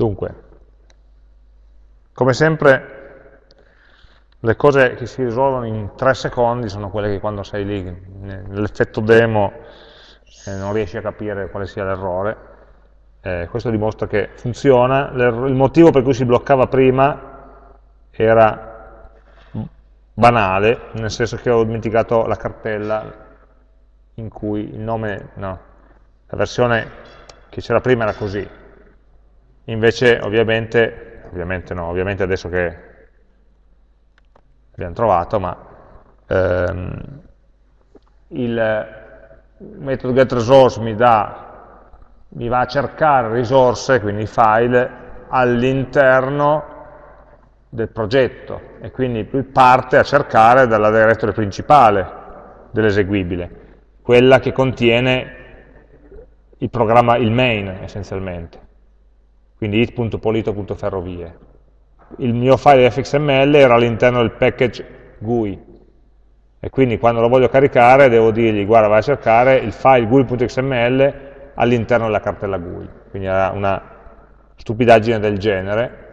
Dunque, come sempre le cose che si risolvono in tre secondi sono quelle che quando sei lì nell'effetto demo eh, non riesci a capire quale sia l'errore. Eh, questo dimostra che funziona. Il motivo per cui si bloccava prima era banale, nel senso che ho dimenticato la cartella in cui il nome, no, la versione che c'era prima era così. Invece ovviamente, ovviamente no, ovviamente adesso che abbiamo trovato, ma ehm, il metodo getResource mi, mi va a cercare risorse, quindi file, all'interno del progetto e quindi parte a cercare dalla directory principale dell'eseguibile, quella che contiene il programma, il main essenzialmente, quindi it.polito.ferrovie il mio file fxml era all'interno del package GUI. E quindi quando lo voglio caricare devo dirgli guarda vai a cercare il file GUI.xml all'interno della cartella GUI. Quindi era una stupidaggine del genere.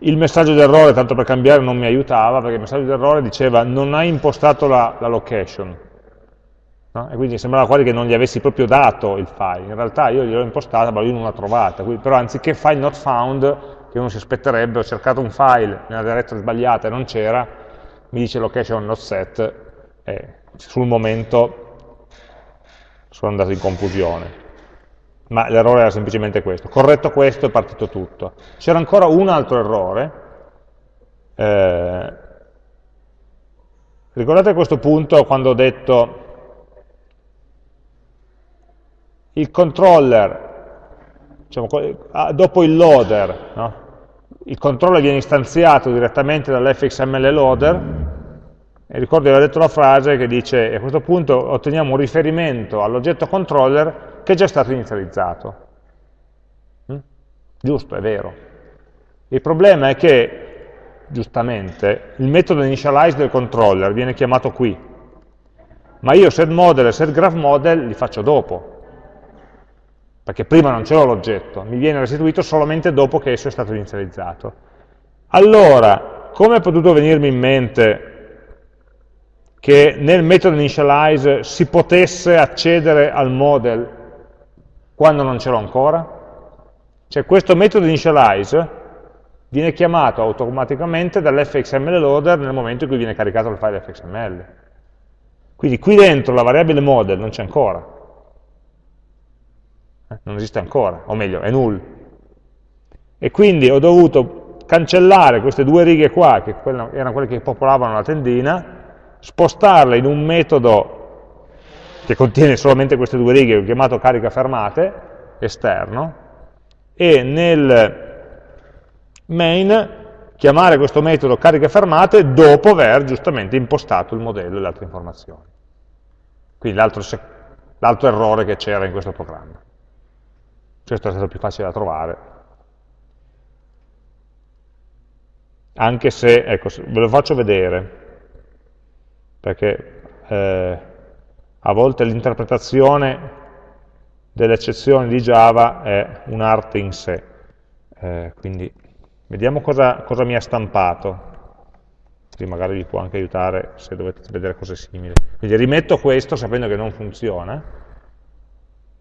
Il messaggio d'errore, tanto per cambiare, non mi aiutava perché il messaggio d'errore diceva non hai impostato la, la location no? e quindi sembrava quasi che non gli avessi proprio dato il file in realtà io gliel'ho impostata ma lui non l'ha trovata quindi, però anziché file not found che uno si aspetterebbe, ho cercato un file nella direzione sbagliata e non c'era, mi dice location not set e sul momento sono andato in confusione. Ma l'errore era semplicemente questo. Corretto questo è partito tutto. C'era ancora un altro errore. Eh, ricordate questo punto quando ho detto il controller diciamo, ah, dopo il loader, no? il controller viene istanziato direttamente dall'fxml loader, e ricordo di aver detto la frase che dice a questo punto otteniamo un riferimento all'oggetto controller che è già stato inizializzato. Mm? Giusto, è vero. Il problema è che, giustamente, il metodo initialize del controller viene chiamato qui, ma io setModel e setGraphModel li faccio dopo perché prima non c'era l'oggetto, mi viene restituito solamente dopo che esso è stato inizializzato. Allora, come è potuto venirmi in mente che nel metodo initialize si potesse accedere al model quando non ce l'ho ancora? Cioè questo metodo initialize viene chiamato automaticamente dall'fxml loader nel momento in cui viene caricato il file fxml. Quindi qui dentro la variabile model non c'è ancora, non esiste ancora, o meglio, è null. E quindi ho dovuto cancellare queste due righe qua, che erano quelle che popolavano la tendina, spostarle in un metodo che contiene solamente queste due righe, ho chiamato carica fermate, esterno, e nel main chiamare questo metodo carica fermate dopo aver giustamente impostato il modello e le altre informazioni. Quindi l'altro errore che c'era in questo programma questo è stato più facile da trovare. Anche se, ecco, ve lo faccio vedere, perché eh, a volte l'interpretazione delle eccezioni di Java è un'arte in sé. Eh, quindi vediamo cosa, cosa mi ha stampato, così magari vi può anche aiutare se dovete vedere cose simili. Quindi rimetto questo sapendo che non funziona,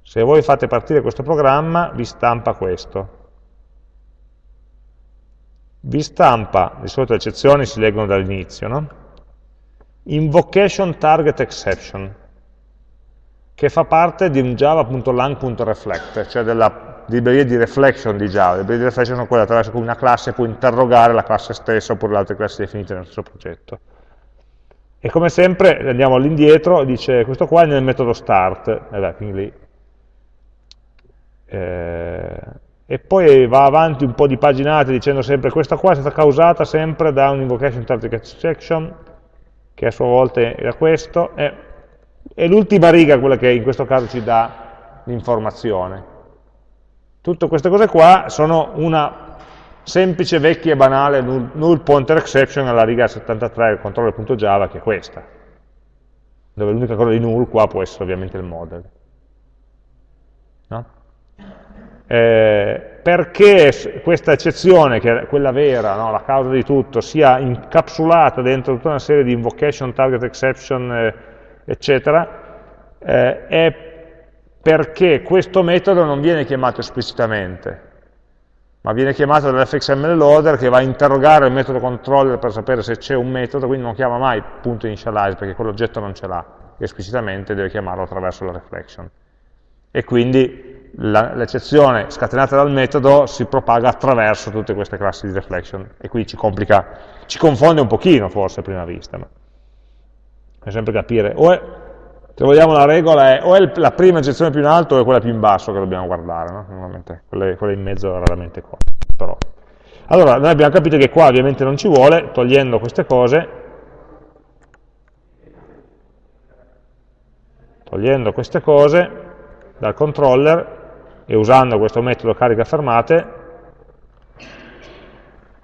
se voi fate partire questo programma, vi stampa questo. Vi stampa, di solito le eccezioni si leggono dall'inizio, no? Invocation Target Exception, che fa parte di un java.lang.reflect, cioè della libreria di reflection di Java. Le librerie di reflection sono quelle attraverso cui una classe può interrogare la classe stessa oppure le altre classi definite nello stesso progetto. E come sempre andiamo all'indietro, dice questo qua è nel metodo start, e beh, quindi lì eh, e poi va avanti un po' di paginate dicendo sempre questa qua è stata causata sempre da un invocation target section che a sua volta era questo e, e l'ultima riga quella che in questo caso ci dà l'informazione. Tutte queste cose qua sono una semplice, vecchia e banale null, null pointer exception alla riga 73 del controller.java che è questa dove l'unica cosa di null qua può essere ovviamente il model no? Eh, perché questa eccezione, che è quella vera, no, la causa di tutto, sia incapsulata dentro tutta una serie di invocation, target exception, eh, eccetera, eh, è perché questo metodo non viene chiamato esplicitamente, ma viene chiamato dall'fxml loader che va a interrogare il metodo controller per sapere se c'è un metodo, quindi non chiama mai punto initialize perché quell'oggetto non ce l'ha, esplicitamente deve chiamarlo attraverso la reflection. E quindi l'eccezione scatenata dal metodo si propaga attraverso tutte queste classi di reflection e qui ci complica, ci confonde un pochino forse a prima vista, ma bisogna sempre capire, o è, se vogliamo la regola è o è la prima eccezione più in alto o è quella più in basso che dobbiamo guardare, no? normalmente quelle, quelle, in mezzo raramente qua. Però. Allora, noi abbiamo capito che qua ovviamente non ci vuole, togliendo queste cose, togliendo queste cose dal controller, e usando questo metodo carica fermate,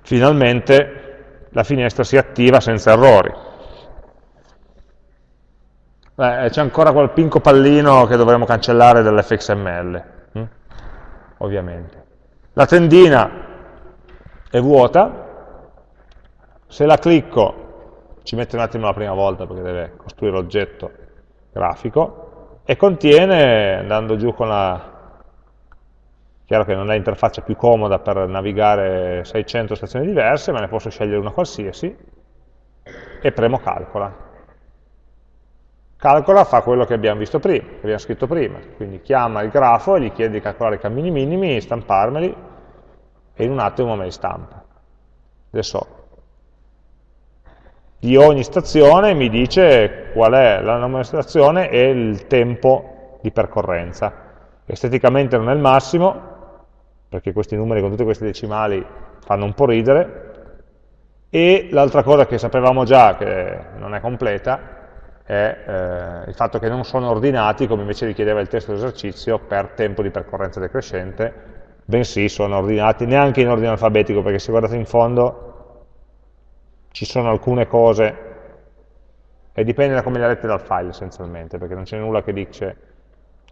finalmente la finestra si attiva senza errori. C'è ancora quel pinco pallino che dovremo cancellare dall'fxml, hm? ovviamente. La tendina è vuota, se la clicco, ci mette un attimo la prima volta perché deve costruire l'oggetto grafico, e contiene, andando giù con la Chiaro che non è l'interfaccia più comoda per navigare 600 stazioni diverse, ma ne posso scegliere una qualsiasi e premo calcola. Calcola fa quello che abbiamo visto prima, che abbiamo scritto prima, quindi chiama il grafo e gli chiede di calcolare i cammini minimi, stamparmeli e in un attimo me li stampa. Adesso di ogni stazione mi dice qual è la nome della stazione e il tempo di percorrenza. Esteticamente non è il massimo, perché questi numeri con tutte queste decimali fanno un po' ridere, e l'altra cosa che sapevamo già, che non è completa, è eh, il fatto che non sono ordinati, come invece richiedeva il testo d'esercizio, per tempo di percorrenza decrescente, bensì sono ordinati neanche in ordine alfabetico, perché se guardate in fondo ci sono alcune cose, e dipende da come le avete dal file essenzialmente, perché non c'è nulla che dice,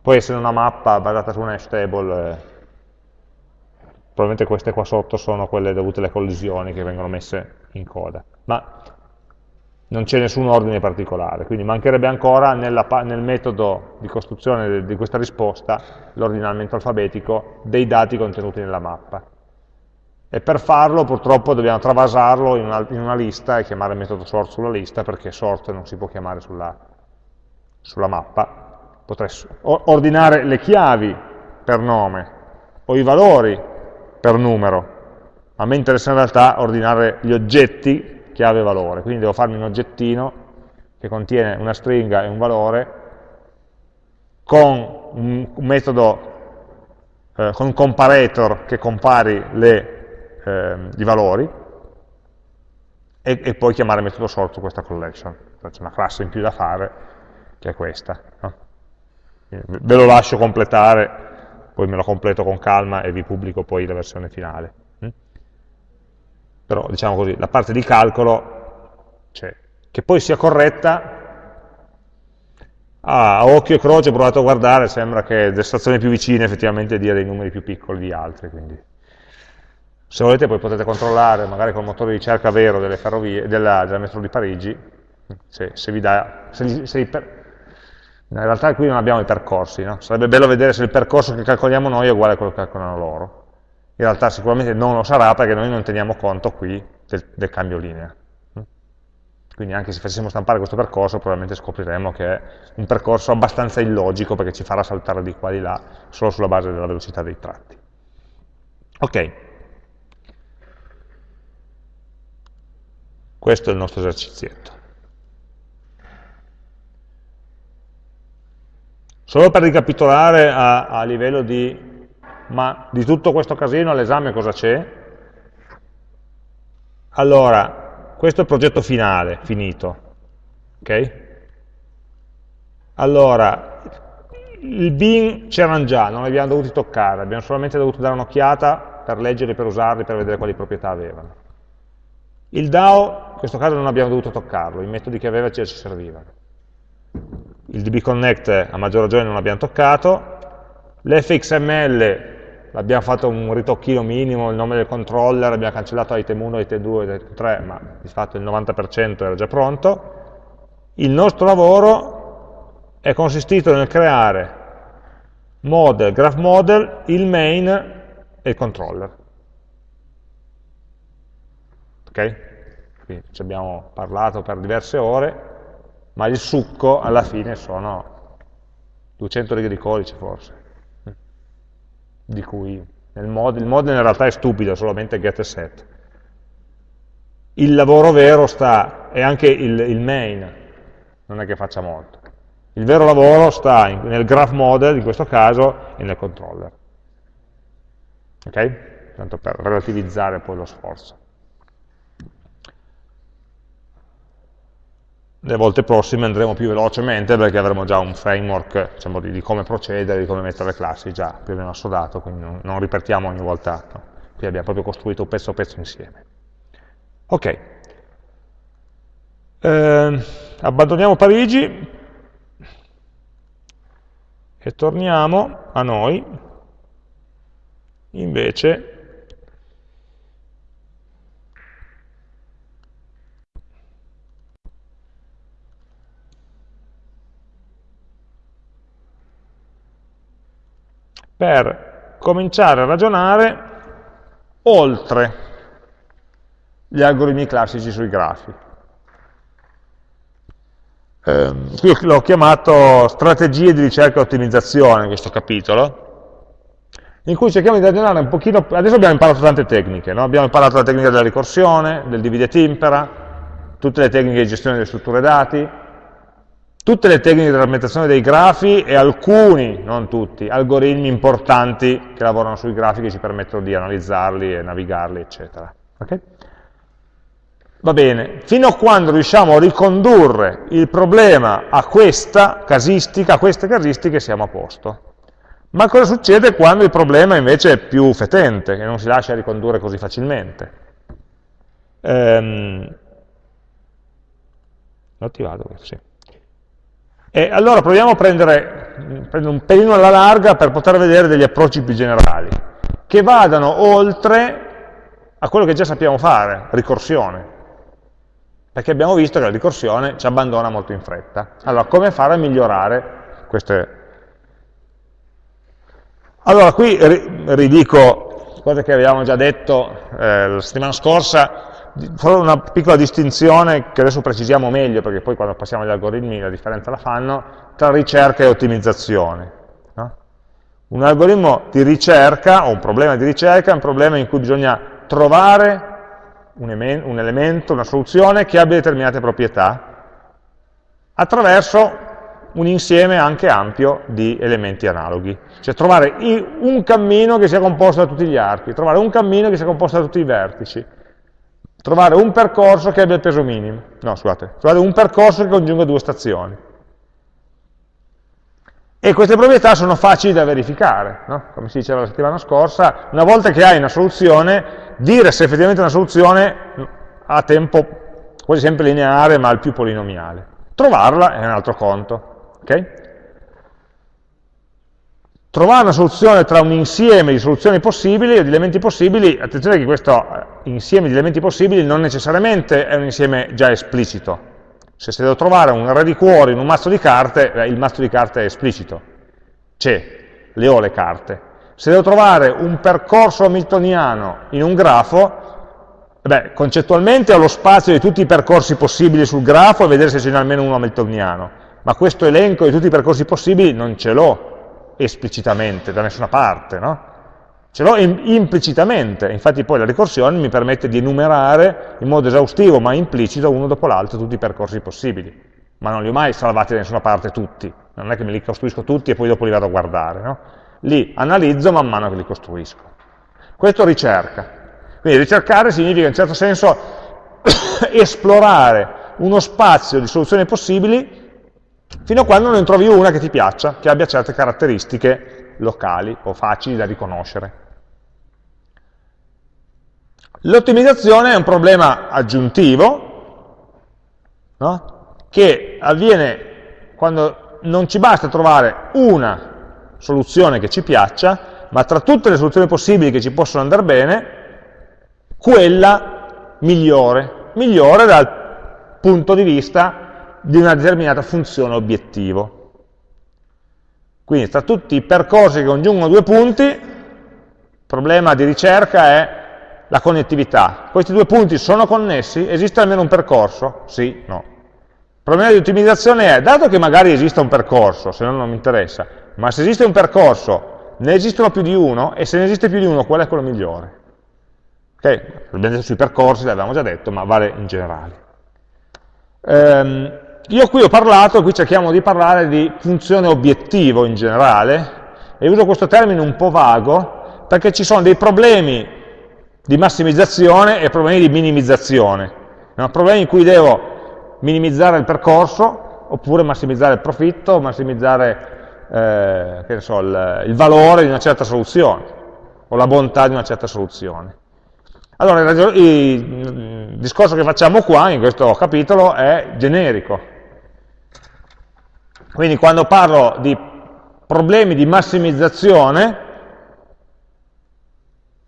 può essere una mappa basata su un hash table, eh, probabilmente queste qua sotto sono quelle dovute alle collisioni che vengono messe in coda, ma non c'è nessun ordine particolare, quindi mancherebbe ancora nella, nel metodo di costruzione di questa risposta l'ordinamento alfabetico dei dati contenuti nella mappa. E per farlo purtroppo dobbiamo travasarlo in una, in una lista e chiamare il metodo sort sulla lista perché sort non si può chiamare sulla, sulla mappa. Potrei ordinare le chiavi per nome o i valori per numero. A me interessa in realtà ordinare gli oggetti chiave valore, quindi devo farmi un oggettino che contiene una stringa e un valore con un, metodo, eh, con un comparator che compari le, eh, i valori e, e, poi chiamare metodo sort su questa collection. C'è una classe in più da fare che è questa. No? Ve lo lascio completare poi me lo completo con calma e vi pubblico poi la versione finale. Mm? Però, diciamo così, la parte di calcolo c'è. Che poi sia corretta, a occhio e croce ho provato a guardare, sembra che le stazioni più vicine effettivamente dia dei numeri più piccoli di altre, quindi se volete poi potete controllare, magari con il motore di ricerca vero delle ferrovie, della, della metro di Parigi, se, se vi dà, se, se, in realtà qui non abbiamo i percorsi, no? sarebbe bello vedere se il percorso che calcoliamo noi è uguale a quello che calcolano loro. In realtà sicuramente non lo sarà perché noi non teniamo conto qui del, del cambio linea. Quindi anche se facessimo stampare questo percorso probabilmente scopriremo che è un percorso abbastanza illogico perché ci farà saltare di qua di là solo sulla base della velocità dei tratti. Ok. Questo è il nostro esercizietto. Solo per ricapitolare a, a livello di, ma di tutto questo casino all'esame cosa c'è? Allora, questo è il progetto finale, finito. Ok? Allora, il bin c'erano già, non li abbiamo dovuti toccare, abbiamo solamente dovuto dare un'occhiata per leggerli, per usarli, per vedere quali proprietà avevano. Il DAO, in questo caso non abbiamo dovuto toccarlo, i metodi che aveva ci servivano il dbconnect a maggior ragione non l'abbiamo toccato, l'fxml abbiamo fatto un ritocchino minimo, il nome del controller, abbiamo cancellato item 1, item 2, item 3, ma di fatto il 90% era già pronto. Il nostro lavoro è consistito nel creare model, graph model, il main e il controller. Ok? Quindi ci abbiamo parlato per diverse ore, ma il succo alla fine sono 200 righe di codice forse, di cui model, il model in realtà è stupido, solamente get e set. Il lavoro vero sta, e anche il, il main, non è che faccia molto. Il vero lavoro sta in, nel graph model, in questo caso, e nel controller. Ok? Tanto per relativizzare poi lo sforzo. Le volte prossime andremo più velocemente perché avremo già un framework diciamo, di, di, come procedere, di come mettere le classi già più o meno assodato, quindi non, non ripetiamo ogni volta, no. qui abbiamo proprio costruito pezzo a pezzo insieme. Ok, eh, abbandoniamo Parigi e torniamo a noi, invece per cominciare a ragionare oltre gli algoritmi classici sui grafi. Eh, qui l'ho chiamato strategie di ricerca e ottimizzazione, questo capitolo, in cui cerchiamo di ragionare un pochino, adesso abbiamo imparato tante tecniche, no? abbiamo imparato la tecnica della ricorsione, del divide et impera, tutte le tecniche di gestione delle strutture dati, tutte le tecniche di rappresentazione dei grafi e alcuni, non tutti, algoritmi importanti che lavorano sui grafi che ci permettono di analizzarli e navigarli, eccetera. Okay? Va bene, fino a quando riusciamo a ricondurre il problema a questa casistica, a queste casistiche siamo a posto. Ma cosa succede quando il problema invece è più fetente, che non si lascia ricondurre così facilmente? Ehm, l'ho attivato sì. E allora proviamo a prendere, prendere un pelino alla larga per poter vedere degli approcci più generali, che vadano oltre a quello che già sappiamo fare, ricorsione. Perché abbiamo visto che la ricorsione ci abbandona molto in fretta. Allora, come fare a migliorare queste... Allora, qui ridico cose che avevamo già detto eh, la settimana scorsa, solo una piccola distinzione che adesso precisiamo meglio, perché poi quando passiamo agli algoritmi la differenza la fanno, tra ricerca e ottimizzazione. No? Un algoritmo di ricerca, o un problema di ricerca, è un problema in cui bisogna trovare un, un elemento, una soluzione che abbia determinate proprietà, attraverso un insieme anche ampio di elementi analoghi. Cioè trovare un cammino che sia composto da tutti gli archi, trovare un cammino che sia composto da tutti i vertici, trovare un percorso che abbia il peso minimo, no scusate, trovare un percorso che congiunga due stazioni. E queste proprietà sono facili da verificare, no? come si diceva la settimana scorsa, una volta che hai una soluzione, dire se effettivamente è una soluzione ha tempo quasi sempre lineare ma al più polinomiale. Trovarla è un altro conto. Okay? Trovare una soluzione tra un insieme di soluzioni possibili o di elementi possibili, attenzione che questo eh, insieme di elementi possibili non necessariamente è un insieme già esplicito. Se, devo trovare un array di cuori in un mazzo di carte, beh, il mazzo di carte è esplicito, c'è, le ho le carte. Se devo trovare un percorso hamiltoniano in un grafo, beh, concettualmente ho lo spazio di tutti i percorsi possibili sul grafo e vedere se ce n'è almeno uno hamiltoniano, ma questo elenco di tutti i percorsi possibili non ce l'ho, esplicitamente da nessuna parte, no? Ce l'ho implicitamente, infatti poi la ricorsione mi permette di enumerare in modo esaustivo ma implicito uno dopo l'altro tutti i percorsi possibili, ma non li ho mai salvati da nessuna parte tutti, non è che me li costruisco tutti e poi dopo li vado a guardare, no? Li analizzo man mano che li costruisco. Questo ricerca. Quindi ricercare significa in certo senso esplorare uno spazio di soluzioni possibili fino a quando non trovi una che ti piaccia, che abbia certe caratteristiche locali o facili da riconoscere. L'ottimizzazione è un problema aggiuntivo, no? che avviene quando non ci basta trovare una soluzione che ci piaccia, ma tra tutte le soluzioni possibili che ci possono andare bene, quella migliore, migliore dal punto di vista di una determinata funzione obiettivo. Quindi tra tutti i percorsi che congiungono due punti, il problema di ricerca è la connettività. Questi due punti sono connessi? Esiste almeno un percorso? Sì, no. Il problema di ottimizzazione è, dato che magari esiste un percorso, se no non mi interessa, ma se esiste un percorso, ne esistono più di uno, e se ne esiste più di uno, qual è quello migliore? Ok, abbiamo detto sui percorsi, l'avevamo già detto, ma vale in generale. Ehm, io qui ho parlato, qui cerchiamo di parlare di funzione obiettivo in generale, e uso questo termine un po' vago, perché ci sono dei problemi di massimizzazione e problemi di minimizzazione. No? Problemi in cui devo minimizzare il percorso, oppure massimizzare il profitto, massimizzare eh, so, il, il, valore di una certa soluzione, o la bontà di una certa soluzione. Allora, il, il discorso che facciamo qua, in questo capitolo, è generico. Quindi quando parlo di problemi di massimizzazione,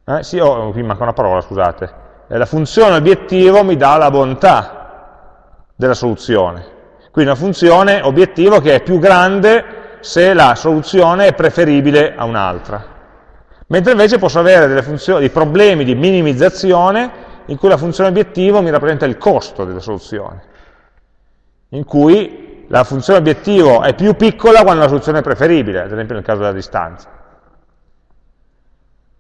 eh, sì, oh, qui manca una parola, scusate. Eh, la funzione obiettivo mi dà la bontà della soluzione. Quindi una funzione obiettivo che è più grande se la soluzione è preferibile a un'altra. Mentre invece posso avere dei problemi di minimizzazione in cui la funzione obiettivo mi rappresenta il costo della soluzione, in cui la funzione obiettivo è più piccola quando la soluzione è preferibile, ad esempio nel caso della distanza.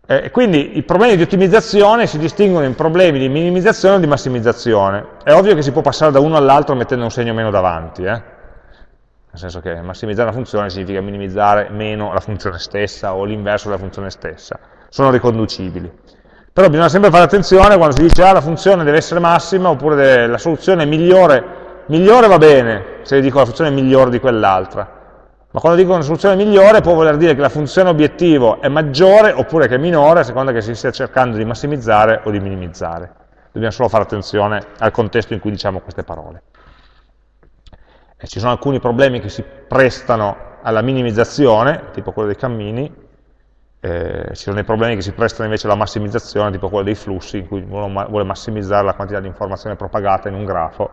Eh, quindi i problemi di ottimizzazione si distinguono in problemi di minimizzazione o di massimizzazione. È ovvio che si può passare da uno all'altro mettendo un segno meno davanti, eh? nel senso che massimizzare una funzione significa minimizzare meno la funzione stessa o l'inverso della funzione stessa, sono riconducibili. Però bisogna sempre fare attenzione quando si dice ah, la funzione deve essere massima oppure la soluzione è migliore, migliore va bene se dico la funzione è migliore di quell'altra, ma quando dico una soluzione migliore può voler dire che la funzione obiettivo è maggiore oppure che è minore a seconda che si stia cercando di massimizzare o di minimizzare. Dobbiamo solo fare attenzione al contesto in cui diciamo queste parole. E ci sono alcuni problemi che si prestano alla minimizzazione, tipo quello dei cammini, eh, ci sono dei problemi che si prestano invece alla massimizzazione, tipo quello dei flussi, in cui uno vuole massimizzare la quantità di informazione propagata in un grafo.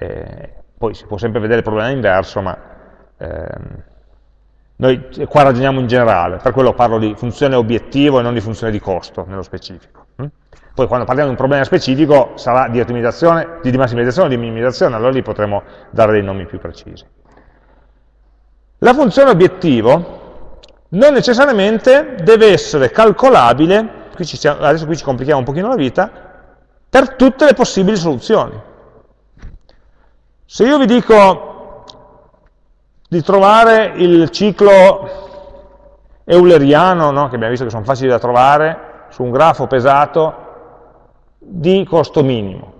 Eh, poi si può sempre vedere il problema inverso, ma Ehm, noi qua ragioniamo in generale, per quello parlo di funzione obiettivo e non di funzione di costo, nello specifico. Hm? Poi quando parliamo di un problema specifico sarà di ottimizzazione, di massimizzazione o di minimizzazione, allora lì potremo dare dei nomi più precisi. La funzione obiettivo non necessariamente deve essere calcolabile, qui stiamo, adesso qui ci complichiamo un pochino la vita, per tutte le possibili soluzioni. Se io vi dico di trovare il ciclo euleriano, no? che abbiamo visto che sono facili da trovare, su un grafo pesato, di costo minimo.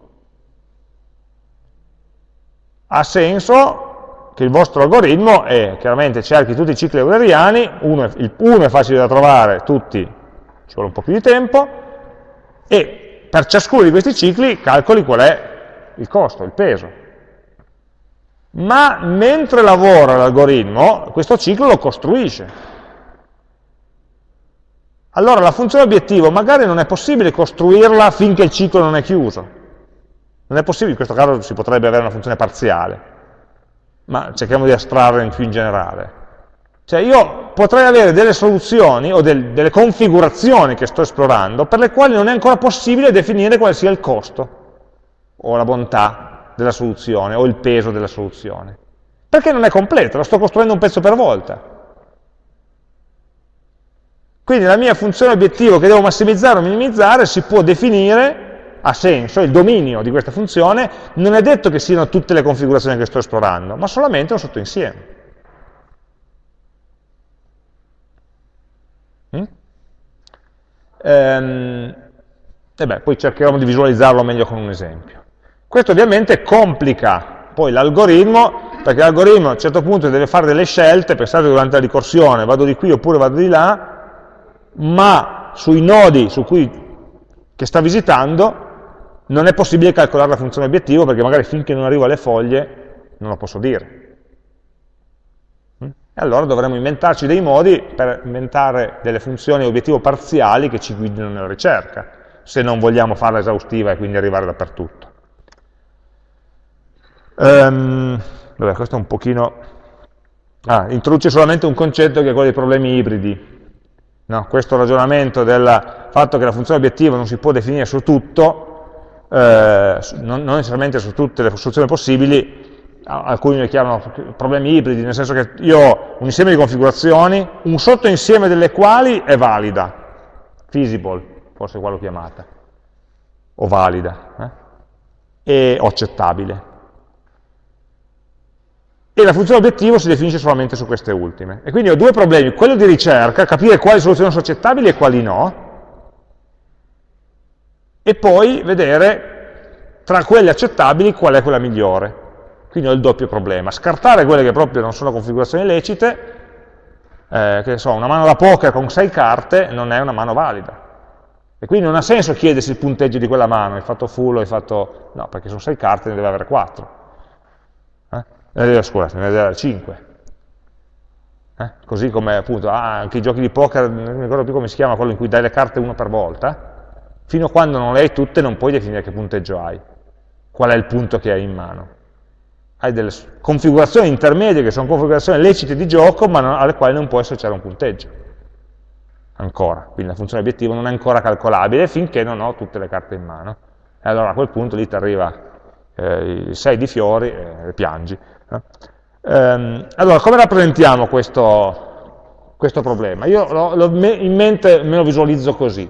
Ha senso che il vostro algoritmo è, chiaramente cerchi tutti i cicli euleriani, uno è, il, uno è facile da trovare, tutti ci vuole un po' più di tempo, e per ciascuno di questi cicli calcoli qual è il costo, il peso ma mentre lavora l'algoritmo, questo ciclo lo costruisce. Allora la funzione obiettivo magari non è possibile costruirla finché il ciclo non è chiuso. Non è possibile, in questo caso si potrebbe avere una funzione parziale, ma cerchiamo di astrarre in più in generale. Cioè io potrei avere delle soluzioni o del, delle configurazioni che sto esplorando per le quali non è ancora possibile definire quale sia il costo o la bontà della soluzione o il peso della soluzione. Perché non è completa, lo sto costruendo un pezzo per volta. Quindi la mia funzione obiettivo che devo massimizzare o minimizzare si può definire, ha senso, il dominio di questa funzione, non è detto che siano tutte le configurazioni che sto esplorando, ma solamente un sottoinsieme. Mm? Ehm, e beh, poi cercheremo di visualizzarlo meglio con un esempio. Questo ovviamente complica poi l'algoritmo, perché l'algoritmo a un certo punto deve fare delle scelte, pensate durante la ricorsione, vado di qui oppure vado di là, ma sui nodi su cui, che sta visitando non è possibile calcolare la funzione obiettivo perché magari finché non arrivo alle foglie non lo posso dire. E allora dovremmo inventarci dei modi per inventare delle funzioni obiettivo parziali che ci guidino nella ricerca, se non vogliamo farla esaustiva e quindi arrivare dappertutto. Um, vabbè, questo è un pochino... Ah, introduce solamente un concetto che è quello dei problemi ibridi. No, questo ragionamento del fatto che la funzione obiettivo non si può definire su tutto, eh, non, non necessariamente su tutte le soluzioni possibili, alcuni le chiamano problemi ibridi, nel senso che io ho un insieme di configurazioni, un sottoinsieme delle quali è valida, feasible, forse qua l'ho chiamata, o valida, eh? e, accettabile. E la funzione obiettivo si definisce solamente su queste ultime. E quindi ho due problemi, quello di ricerca, capire quali soluzioni sono accettabili e quali no, e poi vedere tra quelle accettabili qual è quella migliore. Quindi ho il doppio problema. Scartare quelle che proprio non sono configurazioni lecite, eh, che so, una mano da poker con sei carte non è una mano valida. E quindi non ha senso chiedersi il punteggio di quella mano, hai fatto full hai fatto... No, perché sono sei carte, ne deve avere quattro. Eh? Eh, scusate, ne deve avere cinque. Eh? Così come appunto ah, anche i giochi di poker, non mi ricordo più come si chiama, quello in cui dai le carte una per volta, fino a quando non le hai tutte non puoi definire che punteggio hai, qual è il punto che hai in mano hai delle configurazioni intermedie che sono configurazioni lecite di gioco, ma non, alle quali non puoi associare un punteggio. Ancora, quindi la funzione obiettivo non è ancora calcolabile finché non ho tutte le carte in mano. E allora a quel punto lì ti arriva eh, i 6 di fiori e piangi. Eh? Ehm, allora, come rappresentiamo questo, questo problema? Io lo, lo, in mente me lo visualizzo così.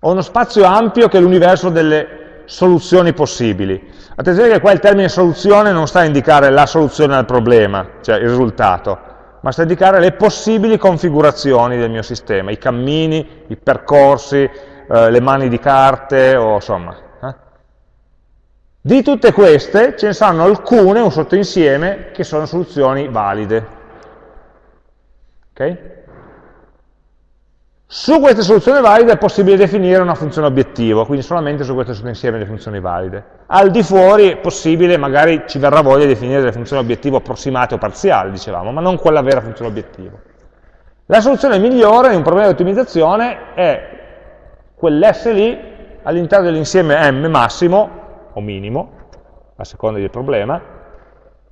Ho uno spazio ampio che è l'universo delle soluzioni possibili. Attenzione che qua il termine soluzione non sta a indicare la soluzione al problema, cioè il risultato, ma sta a indicare le possibili configurazioni del mio sistema, i cammini, i percorsi, eh, le mani di carte, o insomma. Di tutte queste ce ne saranno alcune, un sottoinsieme, che sono soluzioni valide. Okay? Su queste soluzioni valide è possibile definire una funzione obiettivo, quindi solamente su questo sottoinsieme di funzioni valide. Al di fuori è possibile, magari ci verrà voglia di definire delle funzioni obiettivo approssimate o parziali, dicevamo, ma non quella vera funzione obiettivo. La soluzione migliore in un problema di ottimizzazione è quell'S lì all'interno dell'insieme M massimo o minimo, a seconda del problema,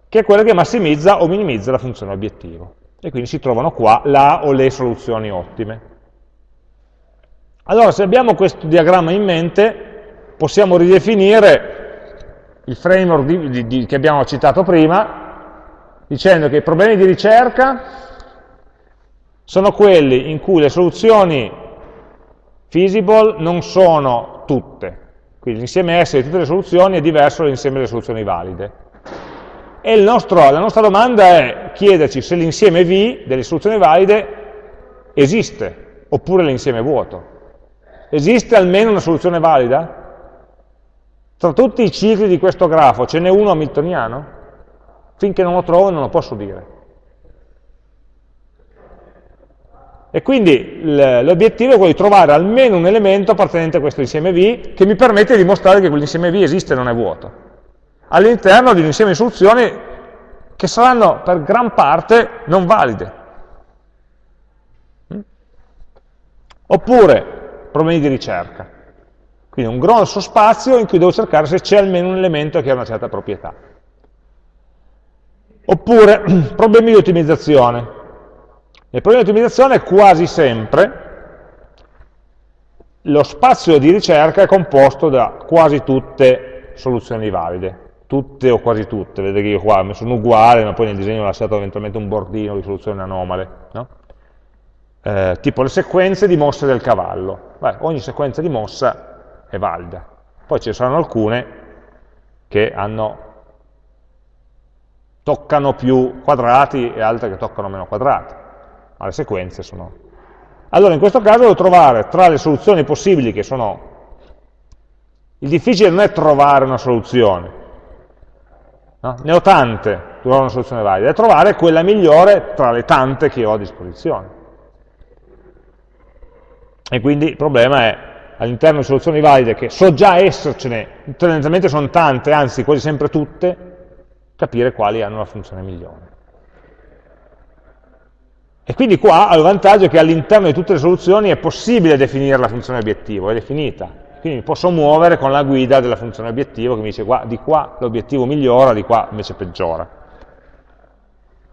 che è quella che massimizza o minimizza la funzione obiettivo. E quindi si trovano qua la o le soluzioni ottime. Allora, se abbiamo questo diagramma in mente, possiamo ridefinire il framework di, di, di, che abbiamo citato prima, dicendo che i problemi di ricerca sono quelli in cui le soluzioni feasible non sono tutte, quindi l'insieme S di tutte le soluzioni è diverso dall'insieme delle soluzioni valide. E nostro, la nostra domanda è chiederci se l'insieme V delle soluzioni valide esiste, oppure l'insieme vuoto. Esiste almeno una soluzione valida? Tra tutti i cicli di questo grafo ce n'è uno hamiltoniano? Finché non lo trovo non lo posso dire. E quindi l'obiettivo è quello di trovare almeno un elemento appartenente a questo insieme V che mi permette di dimostrare che quell'insieme V esiste e non è vuoto. All'interno di un insieme di soluzioni che saranno per gran parte non valide. Mm? Oppure problemi di ricerca. Quindi un grosso spazio in cui devo cercare se c'è almeno un elemento che ha una certa proprietà. Oppure problemi di ottimizzazione. Nel problema di ottimizzazione quasi sempre lo spazio di ricerca è composto da quasi tutte soluzioni valide, tutte o quasi tutte, vedete che io qua mi sono uguale, ma poi nel disegno ho lasciato eventualmente un bordino di soluzioni anomale, no? eh, tipo le sequenze di mosse del cavallo. Beh, ogni sequenza di mossa è valida. Poi ci saranno alcune che hanno, toccano più quadrati e altre che toccano meno quadrati, ma le sequenze sono... Allora in questo caso devo trovare tra le soluzioni possibili che sono... Il difficile non è trovare una soluzione, no? ne ho tante, trovare una soluzione valida, è trovare quella migliore tra le tante che ho a disposizione. E quindi il problema è, all'interno di soluzioni valide, che so già essercene, tendenzialmente sono tante, anzi quasi sempre tutte, capire quali hanno la funzione migliore. E quindi qua ha il vantaggio che all'interno di tutte le soluzioni è possibile definire la funzione obiettivo, è definita. Quindi mi posso muovere con la guida della funzione obiettivo che mi dice di qua l'obiettivo migliora, di qua invece peggiora.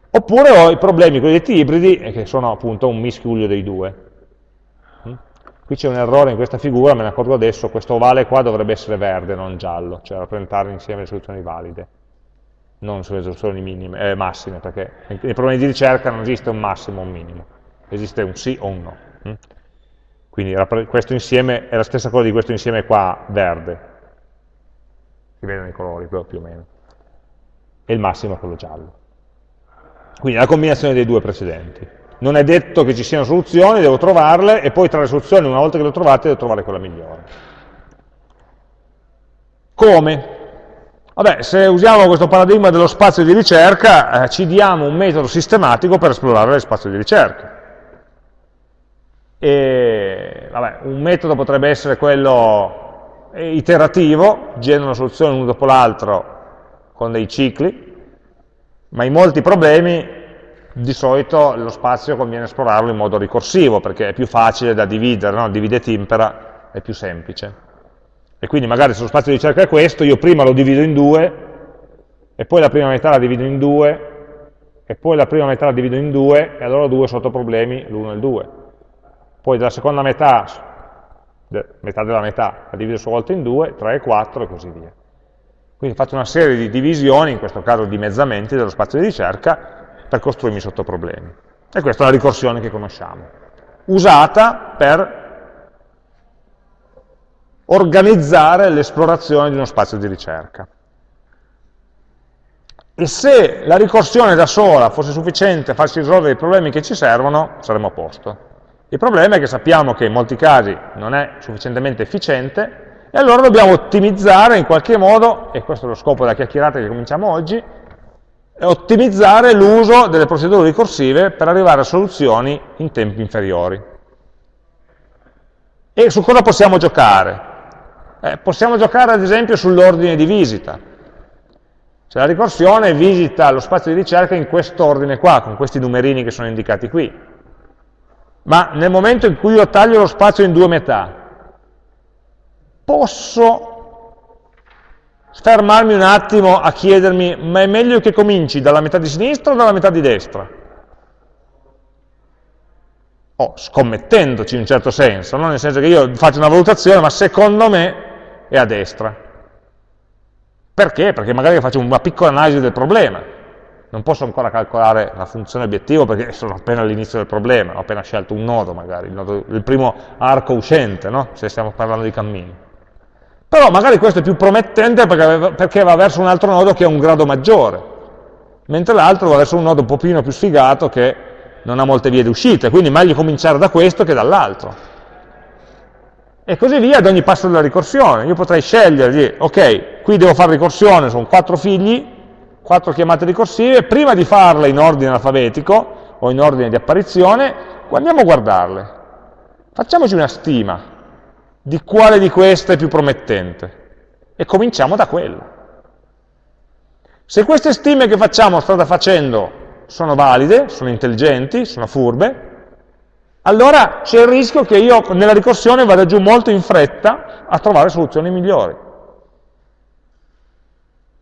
Oppure ho i problemi cosiddetti ibridi, che sono appunto un mischiuglio dei due. Mm? Qui c'è un errore in questa figura, me ne accorgo adesso, questo ovale qua dovrebbe essere verde, non giallo, cioè rappresentare insieme le soluzioni valide, non sulle soluzioni minime, eh, massime, perché nei problemi di ricerca non esiste un massimo o un minimo, esiste un sì o un no. Mm? Quindi questo insieme è la stessa cosa di questo insieme qua verde, si vedono i colori più o meno, e il massimo è quello giallo. Quindi la combinazione dei due precedenti. Non è detto che ci siano soluzioni, devo trovarle e poi tra le soluzioni, una volta che le ho trovate, devo trovare quella migliore. Come? Vabbè, se usiamo questo paradigma dello spazio di ricerca, eh, ci diamo un metodo sistematico per esplorare lo spazio di ricerca. E, vabbè, un metodo potrebbe essere quello iterativo, genera una soluzione uno dopo l'altro con dei cicli, ma in molti problemi di solito lo spazio conviene esplorarlo in modo ricorsivo, perché è più facile da dividere, no? divide et impera, è più semplice. E quindi magari se lo spazio di ricerca è questo, io prima lo divido in due, e poi la prima metà la divido in due, e poi la prima metà la divido in due, e allora ho due sottoproblemi, l'1 e il 2. Poi della seconda metà, metà della metà, la divido sua volta in due, 3 e 4 e così via. Quindi faccio una serie di divisioni, in questo caso dimezzamenti dello spazio di ricerca, per costruirmi sottoproblemi. E questa è la ricorsione che conosciamo, usata per organizzare l'esplorazione di uno spazio di ricerca. E se la ricorsione da sola fosse sufficiente a farci risolvere i problemi che ci servono, saremmo a posto. Il problema è che sappiamo che in molti casi non è sufficientemente efficiente e allora dobbiamo ottimizzare in qualche modo, e questo è lo scopo della chiacchierata che cominciamo oggi, ottimizzare l'uso delle procedure ricorsive per arrivare a soluzioni in tempi inferiori. E su cosa possiamo giocare? Eh, possiamo giocare ad esempio sull'ordine di visita. Cioè la ricorsione visita lo spazio di ricerca in quest'ordine qua, con questi numerini che sono indicati qui. Ma nel momento in cui io taglio lo spazio in due metà, posso fermarmi un attimo a chiedermi, ma è meglio che cominci dalla metà di sinistra o dalla metà di destra? Oh, scommettendoci in un certo senso, no? nel senso che io faccio una valutazione, ma secondo me è a destra. Perché? Perché magari faccio una piccola analisi del problema. Non posso ancora calcolare la funzione obiettivo perché sono appena all'inizio del problema, ho appena scelto un nodo magari, il, nodo, il primo arco uscente, no? se stiamo parlando di cammini. Però magari questo è più promettente perché, perché va verso un altro nodo che ha un grado maggiore, mentre l'altro va verso un nodo un pochino più sfigato che non ha molte vie di uscita, quindi meglio cominciare da questo che dall'altro. E così via ad ogni passo della ricorsione. Io potrei scegliere, di, ok, qui devo fare ricorsione, sono quattro figli, quattro chiamate ricorsive, prima di farle in ordine alfabetico o in ordine di apparizione, andiamo a guardarle. Facciamoci una stima di quale di queste è più promettente. E cominciamo da quello. Se queste stime che facciamo, strada facendo, sono valide, sono intelligenti, sono furbe, allora c'è il rischio che io nella ricorsione vada giù molto in fretta a trovare soluzioni migliori.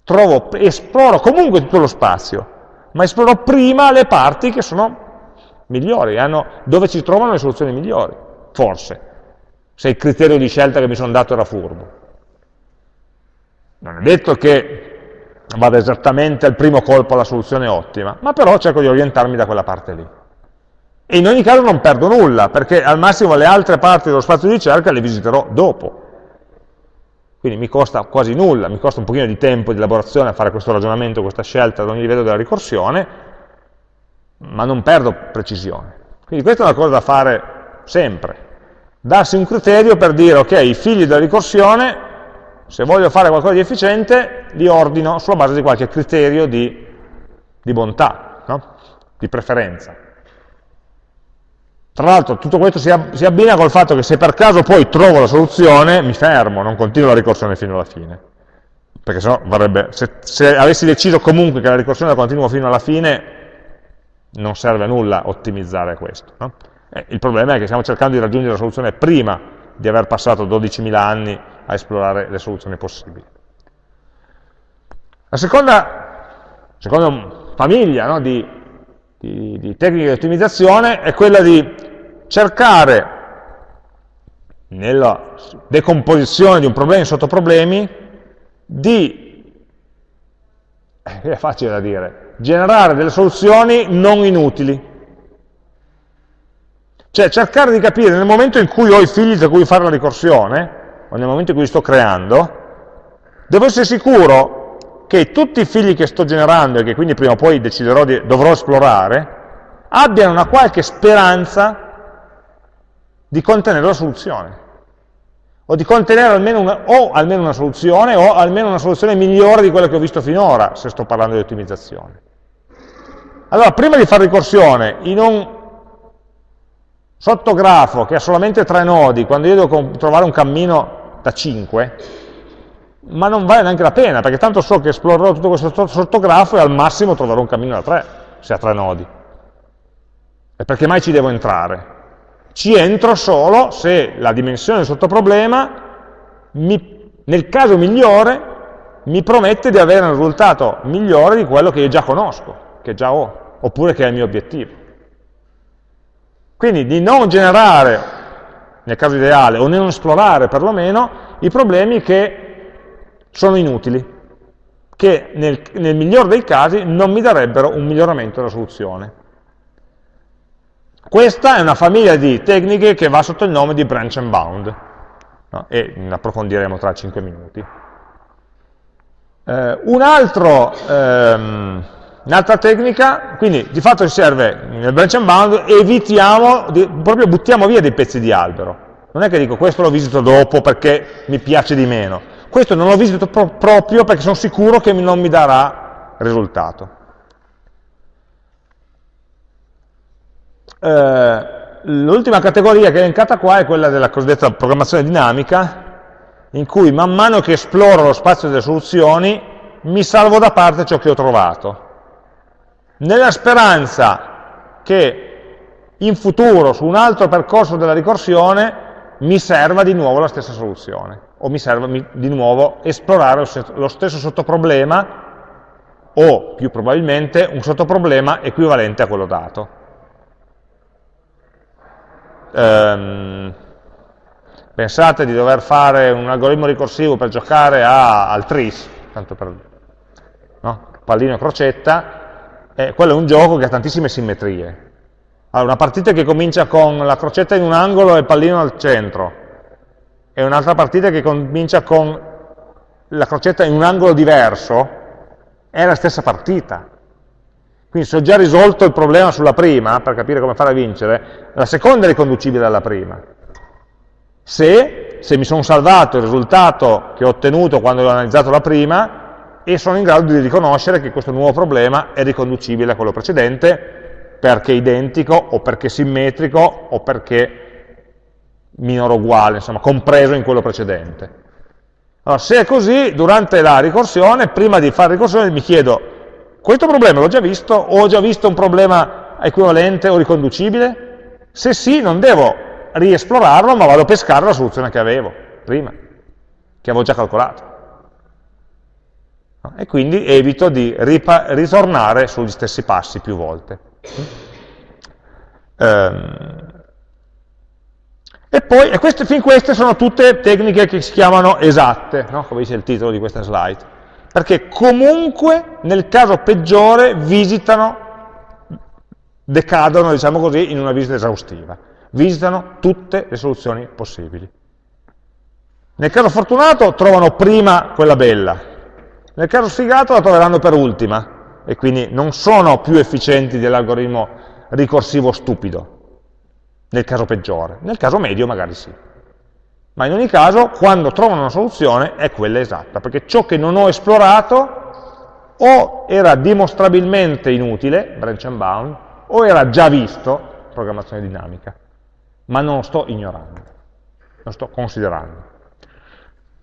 Trovo, esploro comunque tutto lo spazio, ma esploro prima le parti che sono migliori, hanno, dove ci trovano le soluzioni migliori, forse se il criterio di scelta che mi sono dato era furbo. Non è detto che vada esattamente al primo colpo alla soluzione ottima, ma però cerco di orientarmi da quella parte lì. E in ogni caso non perdo nulla, perché al massimo le altre parti dello spazio di ricerca le visiterò dopo. Quindi mi costa quasi nulla, mi costa un pochino di tempo di elaborazione a fare questo ragionamento, questa scelta ad ogni livello della ricorsione, ma non perdo precisione. Quindi questa è una cosa da fare sempre, darsi un criterio per dire, ok, i figli della ricorsione, se voglio fare qualcosa di efficiente, li ordino sulla base di qualche criterio di, di bontà, no? di preferenza. Tra l'altro tutto questo si, si abbina col fatto che se per caso poi trovo la soluzione, mi fermo, non continuo la ricorsione fino alla fine. Perché sennò varrebbe, se, se avessi deciso comunque che la ricorsione la continuo fino alla fine, non serve a nulla ottimizzare questo. No? Eh, il problema è che stiamo cercando di raggiungere la soluzione prima di aver passato 12.000 anni a esplorare le soluzioni possibili. La seconda, seconda famiglia no, di, di, di tecniche di ottimizzazione è quella di cercare nella decomposizione di un problema in sottoproblemi di, è facile da dire, generare delle soluzioni non inutili. Cioè cercare di capire nel momento in cui ho i figli tra cui fare la ricorsione, o nel momento in cui li sto creando, devo essere sicuro che tutti i figli che sto generando e che quindi prima o poi deciderò di, dovrò esplorare, abbiano una qualche speranza di contenere la soluzione o di contenere almeno una, o almeno una soluzione o almeno una soluzione migliore di quella che ho visto finora, se sto parlando di ottimizzazione. Allora, prima di fare ricorsione, in un sottografo che ha solamente tre nodi, quando io devo trovare un cammino da 5, ma non vale neanche la pena, perché tanto so che esplorerò tutto questo sottografo e al massimo troverò un cammino da 3, se ha tre nodi. E perché mai ci devo entrare? Ci entro solo se la dimensione del sottoproblema, mi, nel caso migliore, mi promette di avere un risultato migliore di quello che io già conosco, che già ho, oppure che è il mio obiettivo. Quindi di non generare, nel caso ideale, o non esplorare perlomeno, i problemi che sono inutili, che nel, nel miglior dei casi non mi darebbero un miglioramento della soluzione. Questa è una famiglia di tecniche che va sotto il nome di branch and bound, no? e approfondiremo tra 5 minuti. Eh, un ehm, Un'altra tecnica, quindi di fatto ci serve nel branch and bound, evitiamo, di, proprio buttiamo via dei pezzi di albero. Non è che dico questo lo visito dopo perché mi piace di meno, questo non lo visito pro proprio perché sono sicuro che non mi darà risultato. Eh, L'ultima categoria che è elencata qua è quella della cosiddetta programmazione dinamica, in cui man mano che esploro lo spazio delle soluzioni mi salvo da parte ciò che ho trovato, nella speranza che in futuro, su un altro percorso della ricorsione, mi serva di nuovo la stessa soluzione, o mi serva di nuovo esplorare lo stesso sottoproblema, o più probabilmente un sottoproblema equivalente a quello dato ehm, pensate di dover fare un algoritmo ricorsivo per giocare a, al tris, tanto per no? pallino e crocetta, eh, quello è un gioco che ha tantissime simmetrie. Allora, una partita che comincia con la crocetta in un angolo e il pallino al centro, e un'altra partita che comincia con la crocetta in un angolo diverso, è la stessa partita. Quindi se ho già risolto il problema sulla prima, per capire come fare a vincere, la seconda è riconducibile alla prima. Se, se mi sono salvato il risultato che ho ottenuto quando ho analizzato la prima e sono in grado di riconoscere che questo nuovo problema è riconducibile a quello precedente perché identico o perché simmetrico o perché minore o uguale, insomma, compreso in quello precedente. Allora, se è così, durante la ricorsione, prima di fare ricorsione mi chiedo questo problema l'ho già visto o ho già visto un problema equivalente o riconducibile? Se sì, non devo riesplorarlo, ma vado a pescare la soluzione che avevo prima, che avevo già calcolato. E quindi evito di ritornare sugli stessi passi più volte. Um, e poi, e queste, fin queste sono tutte tecniche che si chiamano esatte, no? come dice il titolo di questa slide perché comunque nel caso peggiore visitano, decadono, diciamo così, in una visita esaustiva. Visitano tutte le soluzioni possibili. Nel caso fortunato trovano prima quella bella, nel caso sfigato la troveranno per ultima, e quindi non sono più efficienti dell'algoritmo ricorsivo stupido, nel caso peggiore. Nel caso medio magari sì ma in ogni caso quando trovano una soluzione è quella esatta, perché ciò che non ho esplorato o era dimostrabilmente inutile, branch and bound, o era già visto, programmazione dinamica, ma non lo sto ignorando, lo sto considerando.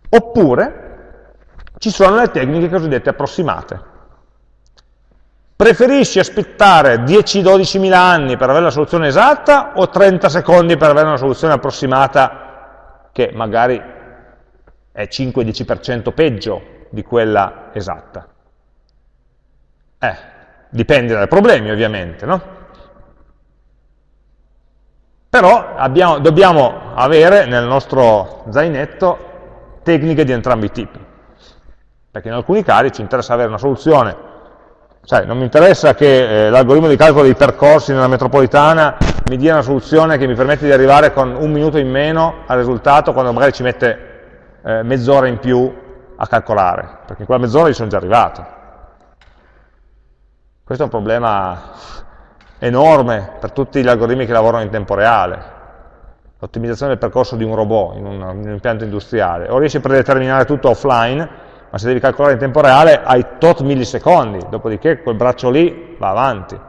Oppure ci sono le tecniche cosiddette approssimate. Preferisci aspettare 10-12 mila anni per avere la soluzione esatta o 30 secondi per avere una soluzione approssimata che magari è 5-10% peggio di quella esatta? Eh, dipende dai problemi ovviamente, no? Però abbiamo, dobbiamo avere nel nostro zainetto tecniche di entrambi i tipi, perché in alcuni casi ci interessa avere una soluzione Sai, non mi interessa che eh, l'algoritmo di calcolo dei percorsi nella metropolitana mi dia una soluzione che mi permette di arrivare con un minuto in meno al risultato quando magari ci mette eh, mezz'ora in più a calcolare, perché in quella mezz'ora gli sono già arrivato. Questo è un problema enorme per tutti gli algoritmi che lavorano in tempo reale. L'ottimizzazione del percorso di un robot in un, in un impianto industriale. O riesci a predeterminare tutto offline, ma se devi calcolare in tempo reale hai tot millisecondi, dopodiché quel braccio lì va avanti?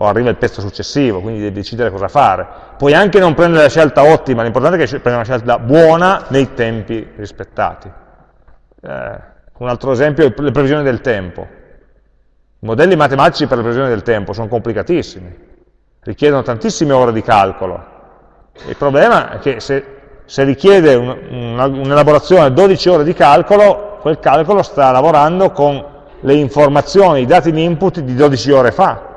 O arriva il pezzo successivo, quindi devi decidere cosa fare. Puoi anche non prendere la scelta ottima, l'importante è che prendi una scelta buona nei tempi rispettati. Eh, un altro esempio è le previsioni del tempo. I modelli matematici per le previsioni del tempo sono complicatissimi, richiedono tantissime ore di calcolo. Il problema è che se se richiede un'elaborazione un 12 ore di calcolo, quel calcolo sta lavorando con le informazioni, i dati di input di 12 ore fa,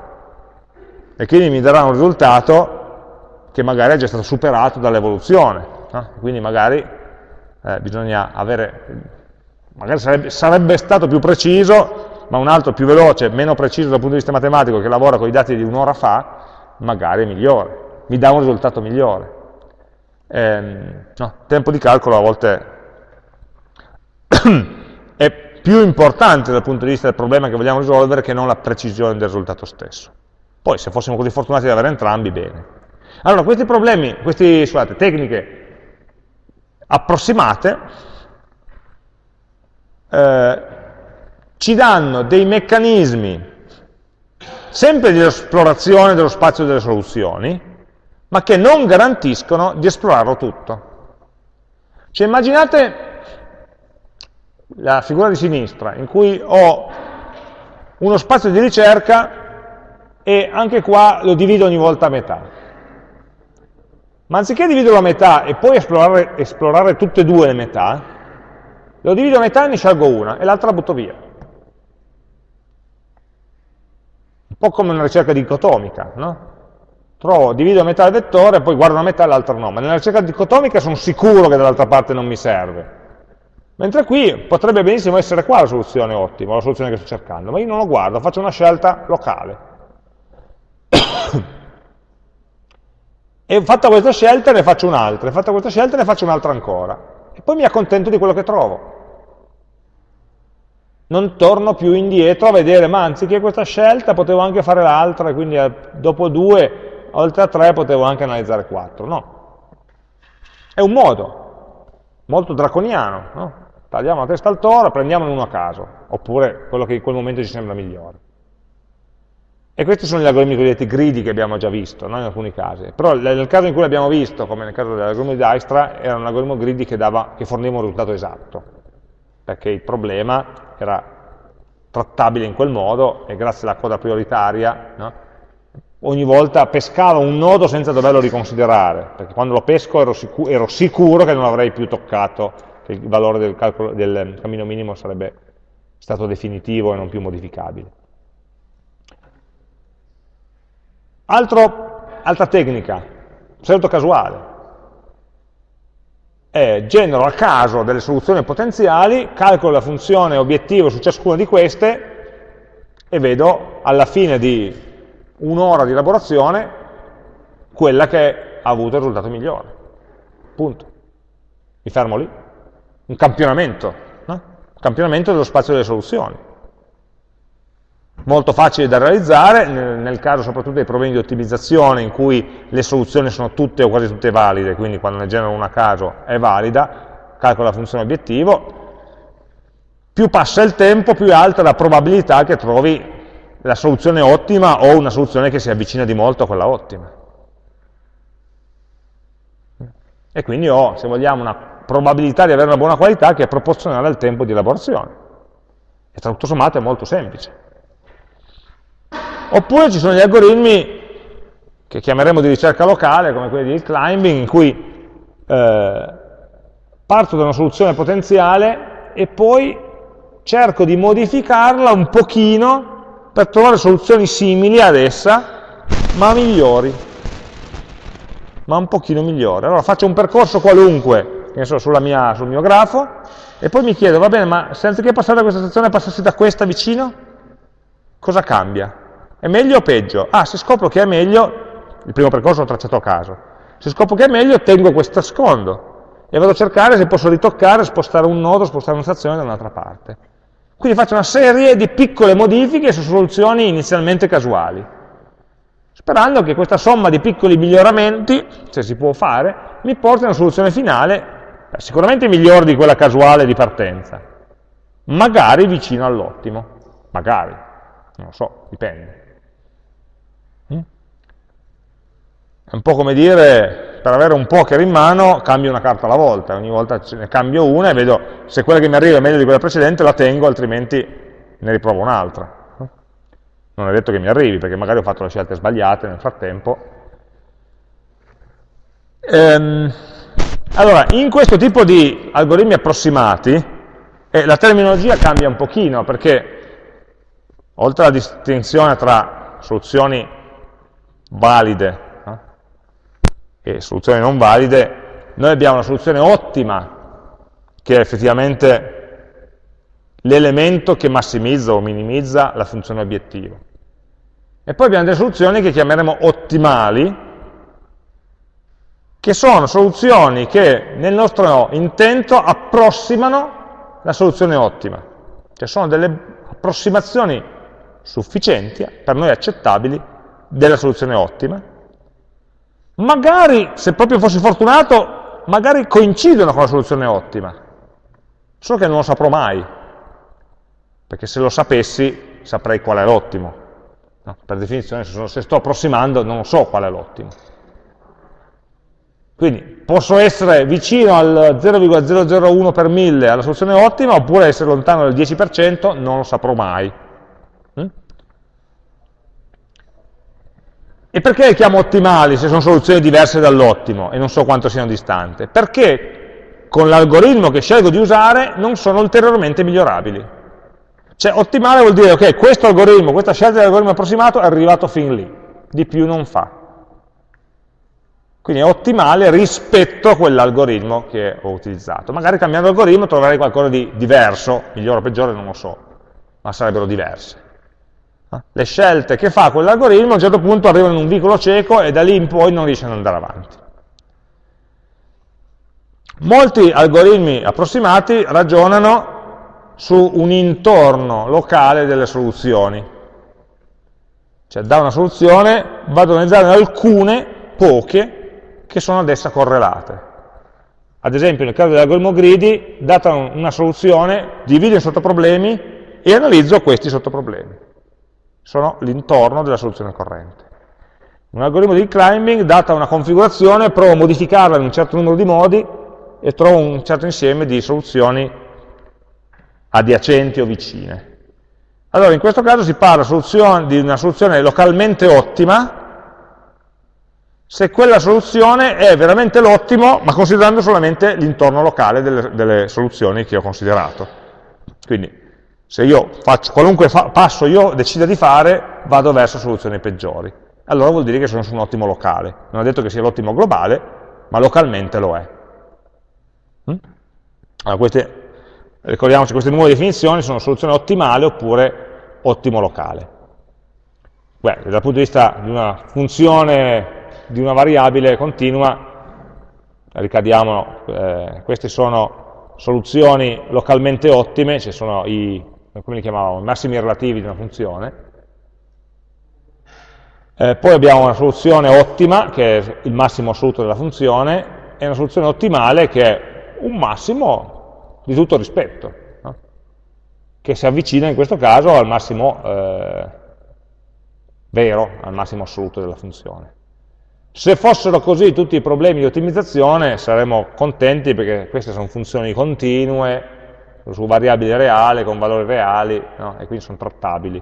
e quindi mi darà un risultato che magari è già stato superato dall'evoluzione. No? Quindi magari eh, bisogna avere, magari sarebbe, sarebbe stato più preciso, ma un altro più veloce, meno preciso dal punto di vista matematico, che lavora con i dati di un'ora fa, magari è migliore, mi dà un risultato migliore eh, no, tempo di calcolo a volte è più importante dal punto di vista del problema che vogliamo risolvere che non la precisione del risultato stesso. Poi se fossimo così fortunati di avere entrambi, bene. Allora, questi problemi, queste scusate, tecniche approssimate eh, ci danno dei meccanismi sempre di esplorazione dello spazio delle soluzioni, ma che non garantiscono di esplorarlo tutto. Cioè immaginate la figura di sinistra, in cui ho uno spazio di ricerca e anche qua lo divido ogni volta a metà. Ma anziché dividerlo a metà e poi esplorare, esplorare tutte e due le metà, lo divido a metà e ne scelgo una e l'altra la butto via. Un po' come una ricerca dicotomica, no? trovo, divido a metà il vettore, poi guardo una metà e l'altra no, ma nella ricerca dicotomica sono sicuro che dall'altra parte non mi serve. Mentre qui potrebbe benissimo essere qua la soluzione ottima, la soluzione che sto cercando, ma io non lo guardo, faccio una scelta locale. E fatta questa scelta ne faccio un'altra, e fatta questa scelta ne faccio un'altra ancora. E poi mi accontento di quello che trovo. Non torno più indietro a vedere, ma anziché questa scelta potevo anche fare l'altra, e quindi eh, dopo due oltre a 3 potevo anche analizzare 4, no. È un modo, molto draconiano, no? tagliamo la testa al toro, prendiamone uno a caso, oppure quello che in quel momento ci sembra migliore. E questi sono gli algoritmi cosiddetti greedy che abbiamo già visto, no? in alcuni casi. Però nel caso in cui l'abbiamo visto, come nel caso dell'algoritmo di Dijkstra, era un algoritmo greedy che, dava, che forniva un risultato esatto, perché il problema era trattabile in quel modo e grazie alla coda prioritaria no? ogni volta pescavo un nodo senza doverlo riconsiderare, perché quando lo pesco ero, sicuro, ero sicuro che non avrei più toccato, che il valore del, calcolo, del cammino minimo sarebbe stato definitivo e non più modificabile. Altro, altra tecnica, pseudo casuale. È, genero a caso delle soluzioni potenziali, calcolo la funzione obiettivo su ciascuna di queste e vedo alla fine di un'ora di elaborazione quella che ha avuto il risultato migliore. Punto. Mi fermo lì. Un campionamento, no? Un campionamento dello spazio delle soluzioni. Molto facile da realizzare, nel caso soprattutto dei problemi di ottimizzazione in cui le soluzioni sono tutte o quasi tutte valide, quindi quando ne genero una a caso è valida, calcola la funzione obiettivo, più passa il tempo, più è alta la probabilità che trovi la soluzione ottima o una soluzione che si avvicina di molto a quella ottima. E quindi ho, se vogliamo, una probabilità di avere una buona qualità che è proporzionale al tempo di elaborazione. E tutto sommato è molto semplice. Oppure ci sono gli algoritmi che chiameremo di ricerca locale, come quelli di climbing, in cui eh, parto da una soluzione potenziale e poi cerco di modificarla un pochino per trovare soluzioni simili ad essa, ma migliori, ma un pochino migliori. Allora faccio un percorso qualunque, penso mia, sul mio grafo, e poi mi chiedo, va bene, ma se anziché passare da questa stazione passassi da questa vicino, cosa cambia? È meglio o peggio? Ah, se scopro che è meglio, il primo percorso l'ho tracciato a caso. Se scopro che è meglio, tengo questo secondo e vado a cercare se posso ritoccare, spostare un nodo, spostare una stazione da un'altra parte. Quindi faccio una serie di piccole modifiche su soluzioni inizialmente casuali, sperando che questa somma di piccoli miglioramenti, se si può fare, mi porti a una soluzione finale sicuramente migliore di quella casuale di partenza, magari vicino all'ottimo, magari, non lo so, dipende. È un po' come dire, per avere un poker in mano, cambio una carta alla volta, ogni volta ne cambio una e vedo se quella che mi arriva è meglio di quella precedente, la tengo, altrimenti ne riprovo un'altra. Non è detto che mi arrivi, perché magari ho fatto le scelte sbagliate nel frattempo. Ehm, allora, in questo tipo di algoritmi approssimati, eh, la terminologia cambia un pochino, perché oltre alla distinzione tra soluzioni valide e soluzioni non valide, noi abbiamo una soluzione ottima, che è effettivamente l'elemento che massimizza o minimizza la funzione obiettivo. E poi abbiamo delle soluzioni che chiameremo ottimali, che sono soluzioni che nel nostro intento approssimano la soluzione ottima. Cioè sono delle approssimazioni sufficienti, per noi accettabili, della soluzione ottima, magari, se proprio fossi fortunato, magari coincidono con la soluzione ottima, solo che non lo saprò mai, perché se lo sapessi saprei qual è l'ottimo. No, per definizione, se, sono, se sto approssimando, non so qual è l'ottimo. Quindi posso essere vicino al 0,001 per 1000 alla soluzione ottima, oppure essere lontano del 10%, non lo saprò mai. E perché le chiamo ottimali se sono soluzioni diverse dall'ottimo e non so quanto siano distanti? Perché con l'algoritmo che scelgo di usare non sono ulteriormente migliorabili. Cioè ottimale vuol dire, ok, questo algoritmo, questa scelta dell'algoritmo approssimato è arrivato fin lì, di più non fa. Quindi è ottimale rispetto a quell'algoritmo che ho utilizzato. Magari cambiando algoritmo troverei qualcosa di diverso, migliore o peggiore non lo so, ma sarebbero diverse. Le scelte che fa quell'algoritmo a un certo punto arrivano in un vicolo cieco e da lì in poi non riesce ad andare avanti. Molti algoritmi approssimati ragionano su un intorno locale delle soluzioni. Cioè da una soluzione vado ad analizzare alcune, poche, che sono ad essa correlate. Ad esempio nel caso dell'algoritmo greedy, data una soluzione, divido in sottoproblemi e analizzo questi sottoproblemi sono l'intorno della soluzione corrente. Un algoritmo di climbing, data una configurazione, provo a modificarla in un certo numero di modi e trovo un certo insieme di soluzioni adiacenti o vicine. Allora, in questo caso si parla di una soluzione localmente ottima, se quella soluzione è veramente l'ottimo, ma considerando solamente l'intorno locale delle, delle soluzioni che ho considerato. Quindi se io faccio qualunque fa passo io decida di fare, vado verso soluzioni peggiori. Allora vuol dire che sono su un ottimo locale. Non è detto che sia l'ottimo globale, ma localmente lo è. Mm? Allora, queste, ricordiamoci, queste nuove definizioni sono soluzione ottimale oppure ottimo locale. Beh, dal punto di vista di una funzione, di una variabile continua, ricadiamo, eh, queste sono soluzioni localmente ottime, ci sono i come li chiamavamo, massimi relativi di una funzione. Eh, poi abbiamo una soluzione ottima, che è il massimo assoluto della funzione, e una soluzione ottimale, che è un massimo di tutto rispetto, no? che si avvicina in questo caso al massimo eh, vero, al massimo assoluto della funzione. Se fossero così tutti i problemi di ottimizzazione saremmo contenti perché queste sono funzioni continue, su variabili reali, con valori reali, no? e quindi sono trattabili.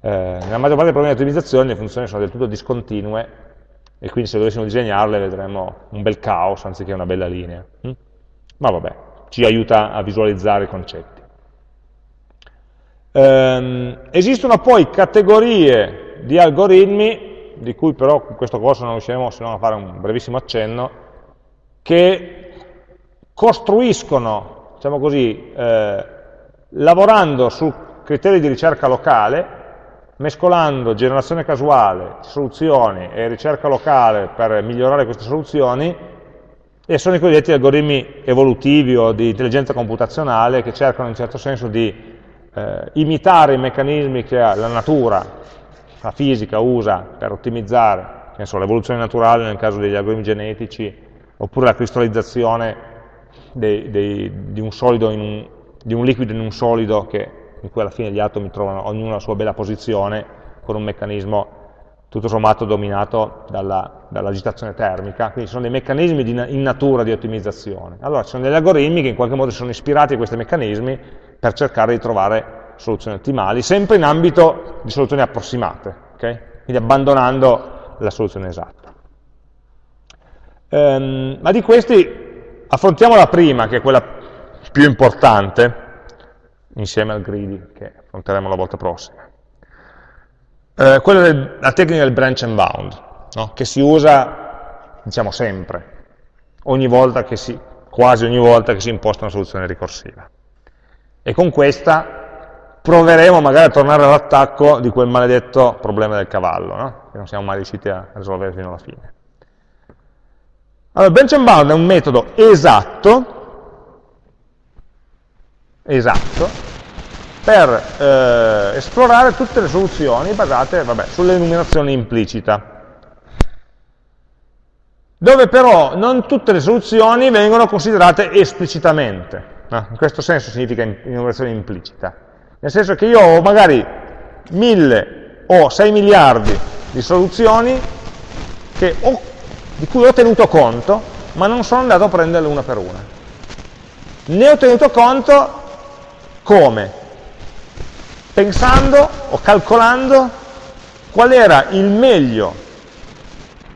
Eh, nella maggior parte dei problemi di ottimizzazione le funzioni sono del tutto discontinue e quindi se dovessimo disegnarle vedremo un bel caos anziché una bella linea. Hm? Ma vabbè, ci aiuta a visualizzare i concetti. Um, esistono poi categorie di algoritmi, di cui però in questo corso non riusciremo se non a fare un brevissimo accenno, che costruiscono, diciamo così, eh, lavorando su criteri di ricerca locale, mescolando generazione casuale, soluzioni e ricerca locale per migliorare queste soluzioni, e sono i cosiddetti algoritmi evolutivi o di intelligenza computazionale che cercano in un certo senso di eh, imitare i meccanismi che la natura, la fisica usa per ottimizzare, l'evoluzione naturale nel caso degli algoritmi genetici, oppure la cristallizzazione dei, dei, di, un un, di, un liquido in un solido che, in cui alla fine gli atomi trovano ognuno la sua bella posizione con un meccanismo tutto sommato dominato dall'agitazione dall termica, quindi sono dei meccanismi di, in natura di ottimizzazione. Allora ci sono degli algoritmi che in qualche modo sono ispirati a questi meccanismi per cercare di trovare soluzioni ottimali, sempre in ambito di soluzioni approssimate, okay? quindi abbandonando la soluzione esatta. Ehm, ma di questi affrontiamo la prima, che è quella più importante, insieme al greedy, che affronteremo la volta prossima. Eh, quella della tecnica del branch and bound, no? che si usa, diciamo, sempre, ogni volta che si, quasi ogni volta che si imposta una soluzione ricorsiva. E con questa proveremo magari a tornare all'attacco di quel maledetto problema del cavallo, no? che non siamo mai riusciti a risolvere fino alla fine. Allora, branch and bound è un metodo esatto, esatto per eh, esplorare tutte le soluzioni basate sull'enumerazione implicita, dove però non tutte le soluzioni vengono considerate esplicitamente. No? In questo senso significa innovazione implicita. Nel senso che io ho magari mille o 6 miliardi di soluzioni ho, di cui ho tenuto conto, ma non sono andato a prenderle una per una. Ne ho tenuto conto come? Pensando o calcolando qual era il meglio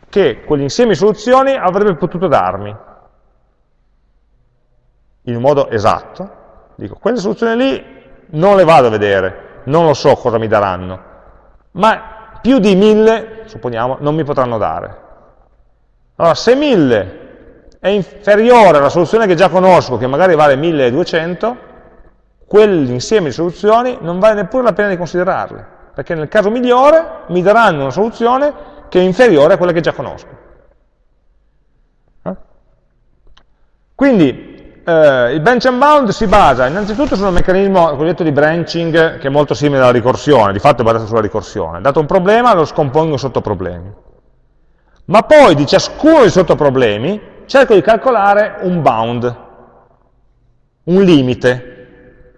che quell'insieme di soluzioni avrebbe potuto darmi in un modo esatto, dico, quelle soluzioni lì non le vado a vedere, non lo so cosa mi daranno, ma più di mille, supponiamo, non mi potranno dare. Allora, se mille è inferiore alla soluzione che già conosco, che magari vale 1200, quell'insieme di soluzioni non vale neppure la pena di considerarle, perché nel caso migliore mi daranno una soluzione che è inferiore a quella che già conosco. Eh? Quindi eh, il branch and bound si basa innanzitutto su un meccanismo cosiddetto di branching che è molto simile alla ricorsione, di fatto è basato sulla ricorsione. Dato un problema lo scompongo in sottoproblemi. Ma poi di ciascuno dei sottoproblemi cerco di calcolare un bound, un limite,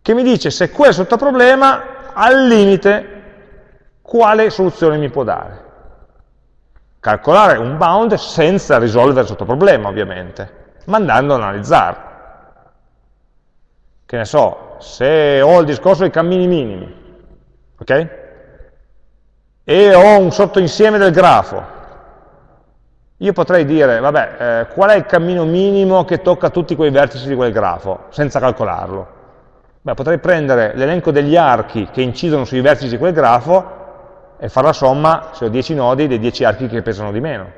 che mi dice se quel sottoproblema al limite quale soluzione mi può dare. Calcolare un bound senza risolvere il sottoproblema, ovviamente ma andando ad analizzarlo. Che ne so, se ho il discorso dei cammini minimi, ok? E ho un sottoinsieme del grafo, io potrei dire, vabbè, eh, qual è il cammino minimo che tocca tutti quei vertici di quel grafo, senza calcolarlo? Beh, potrei prendere l'elenco degli archi che incidono sui vertici di quel grafo e fare la somma, se ho 10 nodi, dei 10 archi che pesano di meno.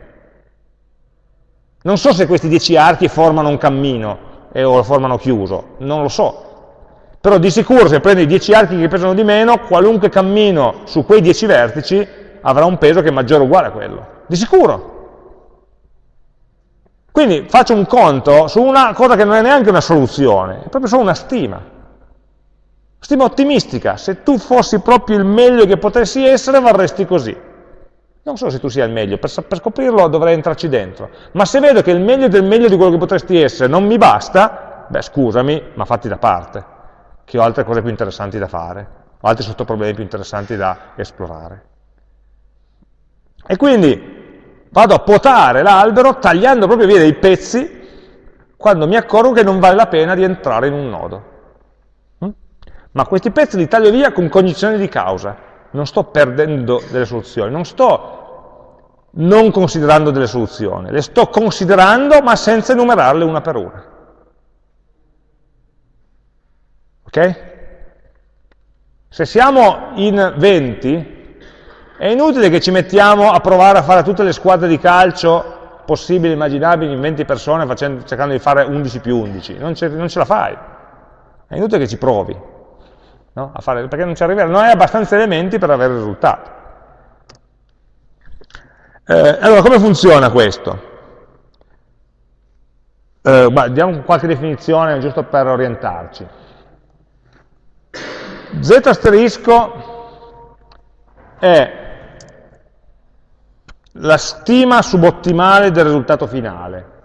Non so se questi dieci archi formano un cammino eh, o lo formano chiuso, non lo so. Però di sicuro se prendo i dieci archi che pesano di meno, qualunque cammino su quei dieci vertici avrà un peso che è maggiore o uguale a quello. Di sicuro. Quindi faccio un conto su una cosa che non è neanche una soluzione, è proprio solo una stima. Stima ottimistica, se tu fossi proprio il meglio che potessi essere varresti così. Non so se tu sia il meglio, per, per, scoprirlo dovrei entrarci dentro. Ma se vedo che il meglio del meglio di quello che potresti essere non mi basta, beh scusami, ma fatti da parte, che ho altre cose più interessanti da fare, ho altri sottoproblemi più interessanti da esplorare. E quindi vado a potare l'albero tagliando proprio via dei pezzi quando mi accorgo che non vale la pena di entrare in un nodo. Mm? Ma questi pezzi li taglio via con cognizione di causa non sto perdendo delle soluzioni, non sto non considerando delle soluzioni, le sto considerando ma senza enumerarle una per una. Ok? Se siamo in 20, è inutile che ci mettiamo a provare a fare tutte le squadre di calcio possibili, immaginabili, in 20 persone, facendo, cercando di fare 11 più 11. Non ce, non ce la fai. È inutile che ci provi, no? fare, perché non ci arriverai. Non hai abbastanza elementi per avere il risultato. Eh, allora, come funziona questo? Eh, beh, diamo qualche definizione giusto per orientarci. Z asterisco è la stima subottimale del risultato finale.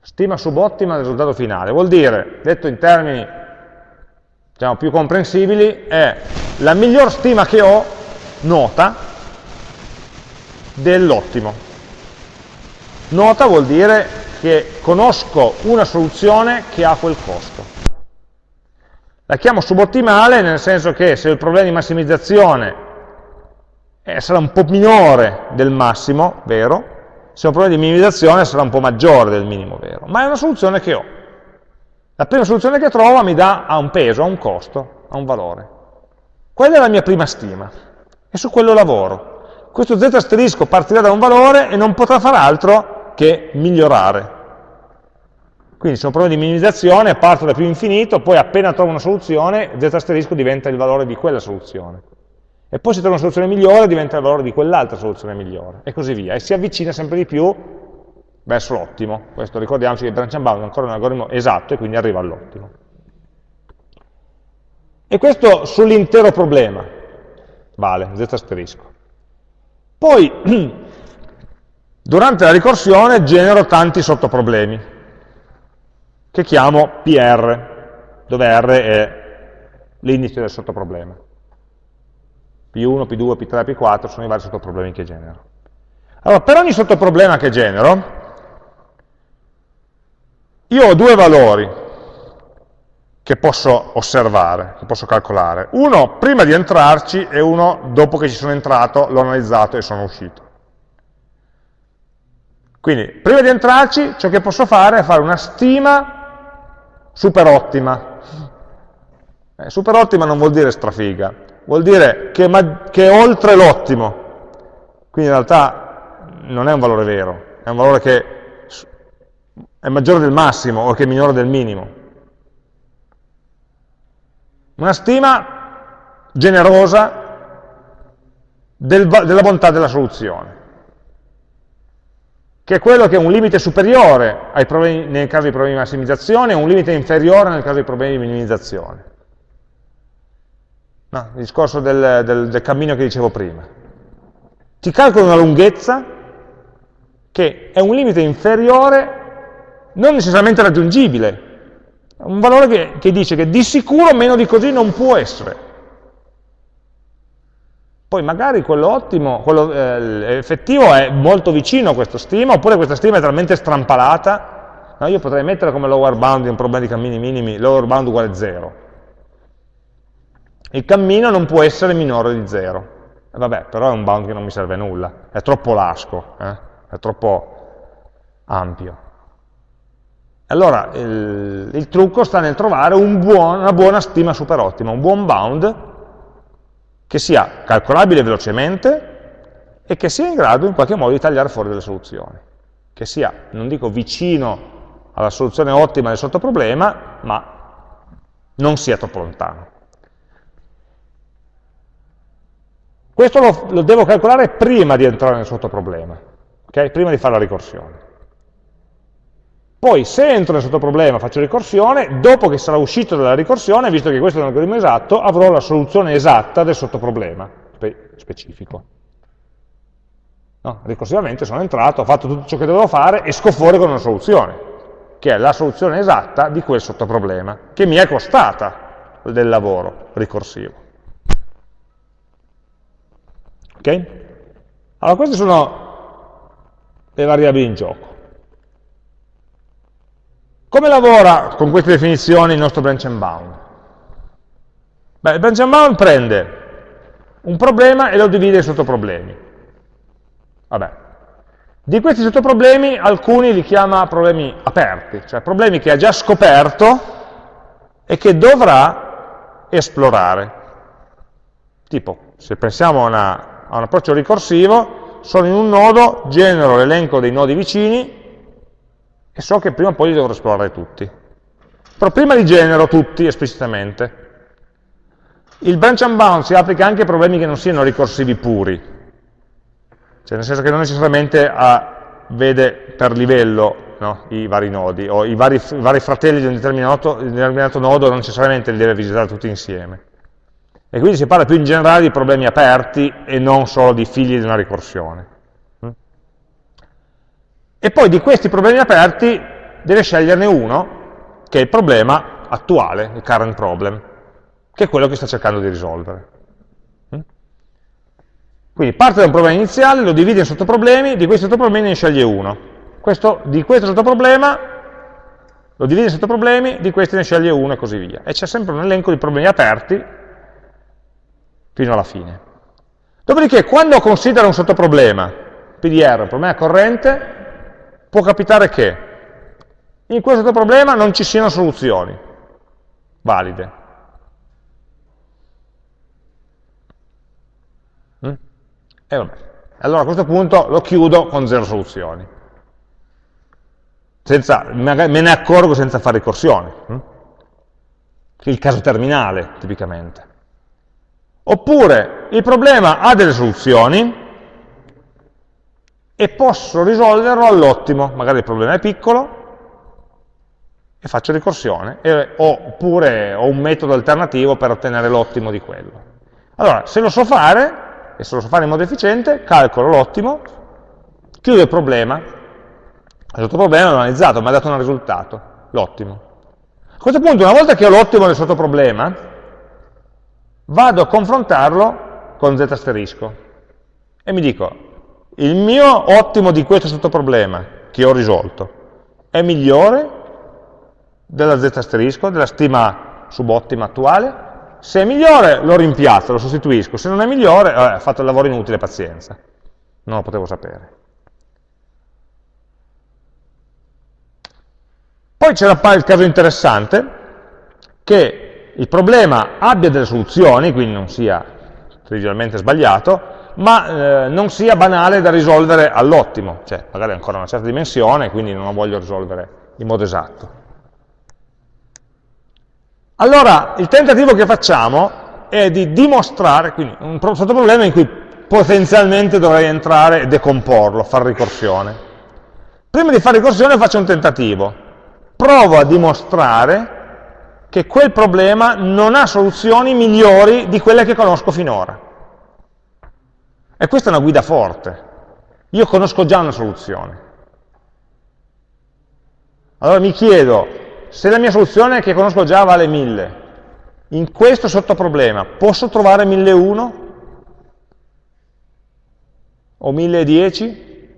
Stima subottima del risultato finale. Vuol dire, detto in termini diciamo, più comprensibili, è la miglior stima che ho, nota, dell'ottimo. Nota vuol dire che conosco una soluzione che ha quel costo. La chiamo subottimale nel senso che se il problema di massimizzazione eh, sarà un po' minore del massimo, vero? Se ho un problema di minimizzazione sarà un po' maggiore del minimo, vero? Ma è una soluzione che ho. La prima soluzione che trovo mi dà ha un peso, ha un costo, ha un valore. Quella è la mia prima stima e su quello lavoro. Questo z asterisco partirà da un valore e non potrà fare altro che migliorare. Quindi se ho un problema di minimizzazione parto da più infinito, poi appena trovo una soluzione, z asterisco diventa il valore di quella soluzione. E poi se trovo una soluzione migliore diventa il valore di quell'altra soluzione migliore, e così via. E si avvicina sempre di più verso l'ottimo. Questo ricordiamoci che il branch and bound è ancora un algoritmo esatto e quindi arriva all'ottimo. E questo sull'intero problema vale, z asterisco. Poi, durante la ricorsione genero tanti sottoproblemi che chiamo PR, dove R è l'indice del sottoproblema. P1, P2, P3, P4 sono i vari sottoproblemi che genero. Allora, per ogni sottoproblema che genero, io ho due valori che posso osservare, che posso calcolare. Uno prima di entrarci e uno dopo che ci sono entrato, l'ho analizzato e sono uscito. Quindi, prima di entrarci, ciò che posso fare è fare una stima super ottima. Eh, super ottima non vuol dire strafiga, vuol dire che, che è oltre l'ottimo. Quindi in realtà non è un valore vero, è un valore che è maggiore del massimo o che è minore del minimo. Una stima generosa del, della bontà della soluzione che è quello che è un limite superiore problemi, nel caso di problemi di massimizzazione e un limite inferiore nel caso di problemi di minimizzazione. No, il discorso del, del, del cammino che dicevo prima. Ti calcolo una lunghezza che è un limite inferiore, non necessariamente raggiungibile, un valore che, che dice che di sicuro meno di così non può essere. Poi magari quello ottimo, quello eh, effettivo è molto vicino a questa stima, oppure questa stima è talmente strampalata, no? io potrei mettere come lower bound in un problema di cammini minimi, lower bound uguale 0. Il cammino non può essere minore di 0. E vabbè, però è un bound che non mi serve a nulla, è troppo lasco, eh? è troppo ampio. Allora, il, il trucco sta nel trovare un buon, una buona stima super ottima, un buon bound che sia calcolabile velocemente e che sia in grado in qualche modo di tagliare fuori delle soluzioni, che sia, non dico vicino alla soluzione ottima del sottoproblema, ma non sia troppo lontano. Questo lo, lo devo calcolare prima di entrare nel sottoproblema, okay? prima di fare la ricorsione. Poi se entro nel sottoproblema faccio ricorsione, dopo che sarà uscito dalla ricorsione, visto che questo è un algoritmo esatto, avrò la soluzione esatta del sottoproblema spe specifico. No, ricorsivamente sono entrato, ho fatto tutto ciò che dovevo fare, esco fuori con una soluzione, che è la soluzione esatta di quel sottoproblema, che mi è costata del lavoro ricorsivo. Ok? Allora queste sono le variabili in gioco. Come lavora con queste definizioni il nostro branch and bound? Beh, il branch and bound prende un problema e lo divide in sottoproblemi. Vabbè. Di questi sottoproblemi alcuni li chiama problemi aperti, cioè problemi che ha già scoperto e che dovrà esplorare. Tipo, se pensiamo a, una, a un approccio ricorsivo, sono in un nodo, genero l'elenco dei nodi vicini e so che prima o poi li dovrò esplorare tutti. Però prima li genero tutti esplicitamente. Il branch and bound si applica anche a problemi che non siano ricorsivi puri, cioè nel senso che non necessariamente a, vede per livello no, i vari nodi, o i vari, i vari fratelli di un di un determinato nodo non necessariamente li deve visitare tutti insieme. E quindi si parla più in generale di problemi aperti e non solo di figli di una ricorsione. E poi di questi problemi aperti deve sceglierne uno, che è il problema attuale, il current problem, che è quello che sta cercando di risolvere. Quindi parte da un problema iniziale, lo divide in sottoproblemi, di questi sottoproblemi ne sceglie uno. Questo, di questo sottoproblema lo divide in sottoproblemi, di questi ne sceglie uno e così via. E c'è sempre un elenco di problemi aperti fino alla fine. Dopodiché, quando considera un sottoproblema, PDR, un problema corrente, può capitare che in questo problema non ci siano soluzioni valide. Mm? E vabbè. Allora a questo punto lo chiudo con zero soluzioni. Senza, me ne accorgo senza fare ricorsione. Mm? Che è il caso terminale, tipicamente. Oppure il problema ha delle soluzioni, e posso risolverlo all'ottimo, magari il problema è piccolo, e faccio ricorsione, e, oppure ho un metodo alternativo per ottenere l'ottimo di quello. Allora, se lo so fare, e se lo so fare in modo efficiente, calcolo l'ottimo, chiudo il problema, il sottoproblema l'ho analizzato, mi ha dato un risultato, l'ottimo. A questo punto, una volta che ho l'ottimo del sottoproblema, vado a confrontarlo con z asterisco e mi dico, il mio ottimo di questo sottoproblema che ho risolto è migliore della z asterisco, della stima subottima attuale? Se è migliore lo rimpiazzo, lo sostituisco, se non è migliore, ho fatto il lavoro inutile, pazienza. Non lo potevo sapere. Poi c'era il caso interessante che il problema abbia delle soluzioni, quindi non sia trivialmente sbagliato, ma eh, non sia banale da risolvere all'ottimo, cioè magari ancora una certa dimensione, quindi non lo voglio risolvere in modo esatto. Allora, il tentativo che facciamo è di dimostrare, quindi un sottoproblema in cui potenzialmente dovrei entrare e decomporlo, fare ricorsione. Prima di fare ricorsione faccio un tentativo, provo a dimostrare che quel problema non ha soluzioni migliori di quelle che conosco finora. E questa è una guida forte. Io conosco già una soluzione. Allora mi chiedo, se la mia soluzione che conosco già vale 1000, in questo sottoproblema posso trovare 1001? O 1010?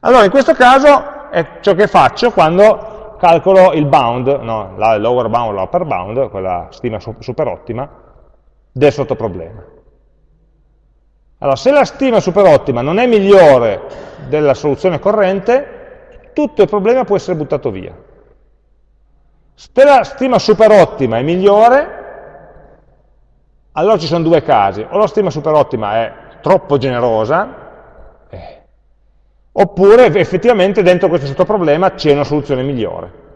Allora in questo caso è ciò che faccio quando calcolo il bound, no, la lower bound, la upper bound, quella stima super ottima, del sottoproblema. Allora, se la stima super ottima non è migliore della soluzione corrente, tutto il problema può essere buttato via. Se la stima super ottima è migliore, allora ci sono due casi. O la stima super ottima è troppo generosa, oppure effettivamente dentro questo sottoproblema c'è una soluzione migliore.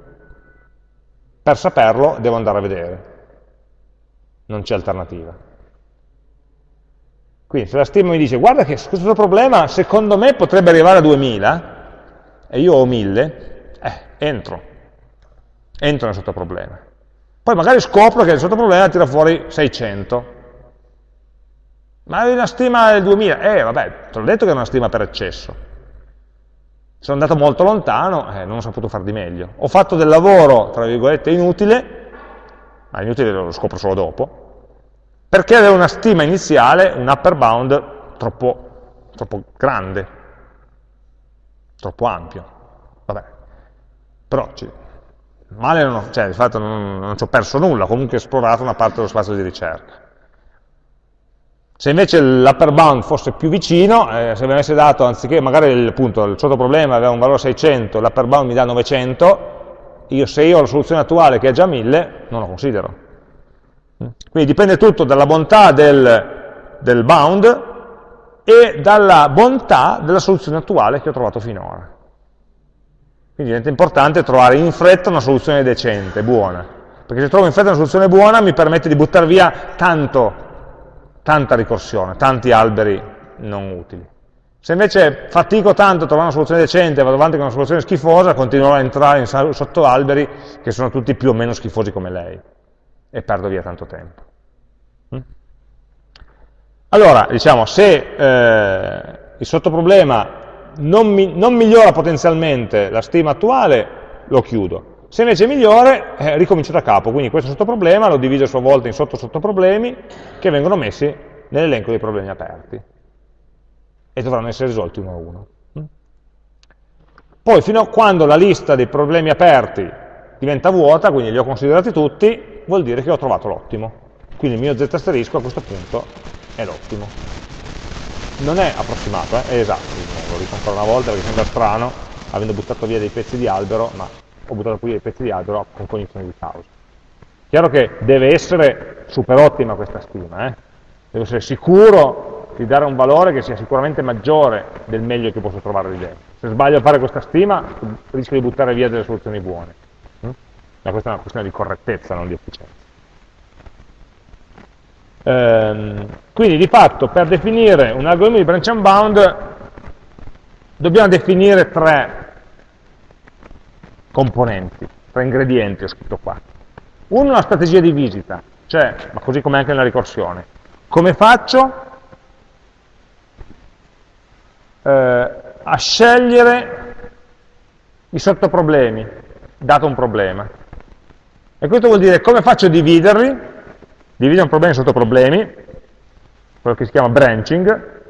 Per saperlo devo andare a vedere non c'è alternativa. Quindi se la stima mi dice, guarda che questo problema secondo me potrebbe arrivare a 2000, e io ho 1000, eh, entro, entro nel sottoproblema. Poi magari scopro che il sottoproblema tira fuori 600. Ma hai una stima del 2000? Eh, vabbè, te l'ho detto che è una stima per eccesso. Sono andato molto lontano, eh, non ho saputo far di meglio. Ho fatto del lavoro, tra virgolette, inutile, ma inutile lo scopro solo dopo, perché aveva una stima iniziale, un upper bound troppo, troppo grande, troppo ampio. Vabbè. Però ci, male non ho, cioè di fatto non, non ci ho perso nulla, comunque ho esplorato una parte dello spazio di ricerca. Se invece l'upper bound fosse più vicino, eh, se mi avesse dato, anziché magari il, appunto, il sottoproblema aveva un valore 600, l'upper bound mi dà 900, io se io ho la soluzione attuale che è già 1000, non lo considero. Quindi dipende tutto dalla bontà del, del bound e dalla bontà della soluzione attuale che ho trovato finora. Quindi diventa importante trovare in fretta una soluzione decente, buona, perché se trovo in fretta una soluzione buona mi permette di buttare via tanto, tanta ricorsione, tanti alberi non utili. Se invece fatico tanto a trovare una soluzione decente e vado avanti con una soluzione schifosa, continuerò a entrare in, sotto alberi che sono tutti più o meno schifosi come lei e perdo via tanto tempo. Mm? Allora, diciamo, se eh, il sottoproblema non, mi, non migliora potenzialmente la stima attuale, lo chiudo. Se invece migliore, eh, ricomincio da capo, quindi questo sottoproblema lo divido a sua volta in sotto sottoproblemi che vengono messi nell'elenco dei problemi aperti e dovranno essere risolti uno a uno. Mm? Poi fino a quando la lista dei problemi aperti diventa vuota, quindi li ho considerati tutti, vuol dire che ho trovato l'ottimo. Quindi il mio z asterisco a questo punto è l'ottimo non è approssimato, eh, è esatto, lo dico ancora una volta perché sembra strano, avendo buttato via dei pezzi di albero, ma ho buttato via dei pezzi di albero con cognizione di causa. Chiaro che deve essere super ottima questa stima, eh? devo essere sicuro di dare un valore che sia sicuramente maggiore del meglio che posso trovare lì dentro. Se sbaglio a fare questa stima, rischio di buttare via delle soluzioni buone. Ma questa è una questione di correttezza, non di efficienza. Ehm, quindi di fatto per definire un algoritmo di branch and bound dobbiamo definire tre componenti, tre ingredienti ho scritto qua. Uno è una strategia di visita, cioè, ma così come anche nella ricorsione. Come faccio eh, a scegliere i sottoproblemi, dato un problema? E questo vuol dire come faccio a dividerli Dividiamo problemi sotto problemi, quello che si chiama branching,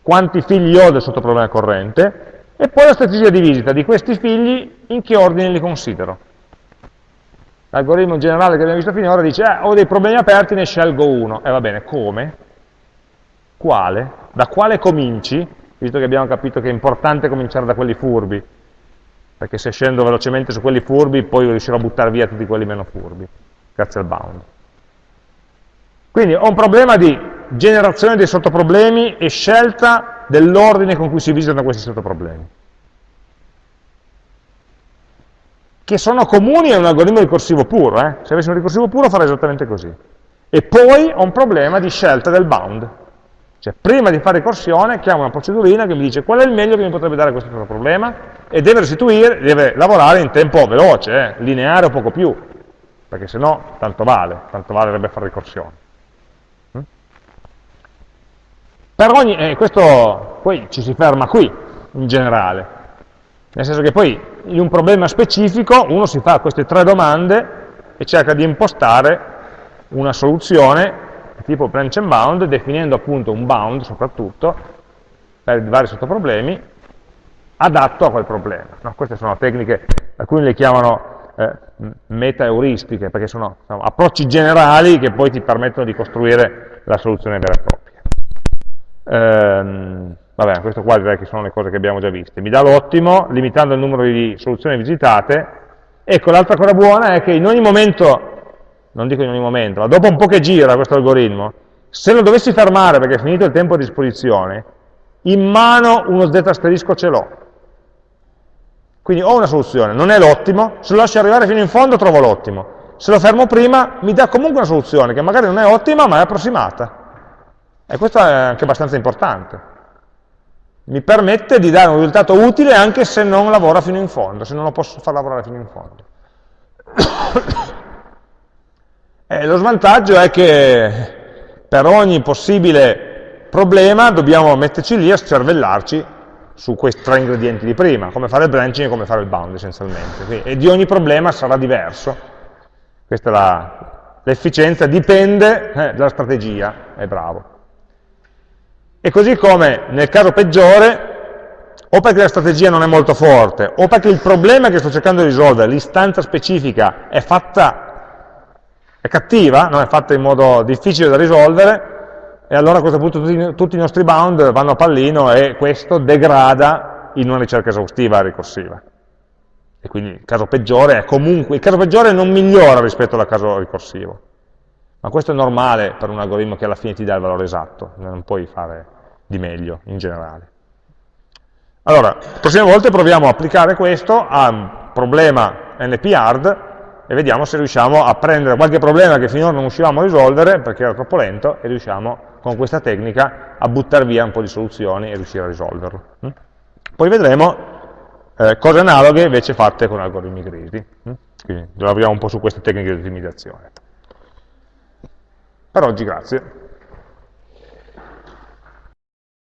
quanti figli ho del sottoproblema corrente, e poi la strategia di visita di questi figli in che ordine li considero. L'algoritmo generale che abbiamo visto finora dice, eh, ho dei problemi aperti, ne scelgo uno. E eh, va bene, come? Quale? Da quale cominci? Visto che abbiamo capito che è importante cominciare da quelli furbi, perché se scendo velocemente su quelli furbi, poi riuscirò a buttare via tutti quelli meno furbi, grazie al bound. Quindi ho un problema di generazione dei sottoproblemi e scelta dell'ordine con cui si visitano questi sottoproblemi. Che sono comuni a un algoritmo ricorsivo puro, eh? se avessi un ricorsivo puro farei esattamente così. E poi ho un problema di scelta del bound. Cioè, prima di fare ricorsione, chiamo una procedurina che mi dice qual è il meglio che mi potrebbe dare questo problema e deve restituire, deve lavorare in tempo veloce, eh? lineare o poco più, perché se no tanto vale, tanto valerebbe fare ricorsione. Per ogni, eh, questo poi ci si ferma qui, in generale, nel senso che poi in un problema specifico uno si fa queste tre domande e cerca di impostare una soluzione tipo branch and bound, definendo appunto un bound soprattutto, per vari sottoproblemi, adatto a quel problema. No? Queste sono tecniche, alcuni le chiamano eh, meta-euristiche, perché sono, sono approcci generali che poi ti permettono di costruire la soluzione vera e propria. Ehm, vabbè, questo qua direi che sono le cose che abbiamo già viste. Mi dà l'ottimo, limitando il numero di soluzioni visitate. Ecco, l'altra cosa buona è che in ogni momento, non dico in ogni momento, ma dopo un po' che gira questo algoritmo, se lo dovessi fermare perché è finito il tempo a disposizione, in mano uno z asterisco ce l'ho. Quindi ho una soluzione, non è l'ottimo, se lo lascio arrivare fino in fondo trovo l'ottimo. Se lo fermo prima mi dà comunque una soluzione che magari non è ottima ma è approssimata. E questo è anche abbastanza importante. Mi permette di dare un risultato utile anche se non lavora fino in fondo, se non lo posso far lavorare fino in fondo. e lo svantaggio è che per ogni possibile problema dobbiamo metterci lì a cervellarci su questi tre ingredienti di prima, come fare il branching e come fare il bound essenzialmente. E di ogni problema sarà diverso. Questa è l'efficienza, dipende eh, dalla strategia, è bravo. E così come nel caso peggiore o perché la strategia non è molto forte, o perché il problema che sto cercando di risolvere, l'istanza specifica, è fatta, è cattiva, no? è fatta in modo difficile da risolvere, e allora a questo punto tutti, tutti i nostri bound vanno a pallino e questo degrada in una ricerca esaustiva ricorsiva. E quindi il caso peggiore è comunque, il caso peggiore non migliora rispetto al caso ricorsivo. Ma questo è normale per un algoritmo che alla fine ti dà il valore esatto, non puoi fare di meglio in generale. Allora, prossime volte proviamo a applicare questo a un problema NP-hard e vediamo se riusciamo a prendere qualche problema che finora non riuscivamo a risolvere perché era troppo lento e riusciamo con questa tecnica a buttare via un po' di soluzioni e riuscire a risolverlo. Mm? Poi vedremo eh, cose analoghe invece fatte con algoritmi grigi. Mm? Quindi lavoriamo un po' su queste tecniche di ottimizzazione. Per oggi grazie.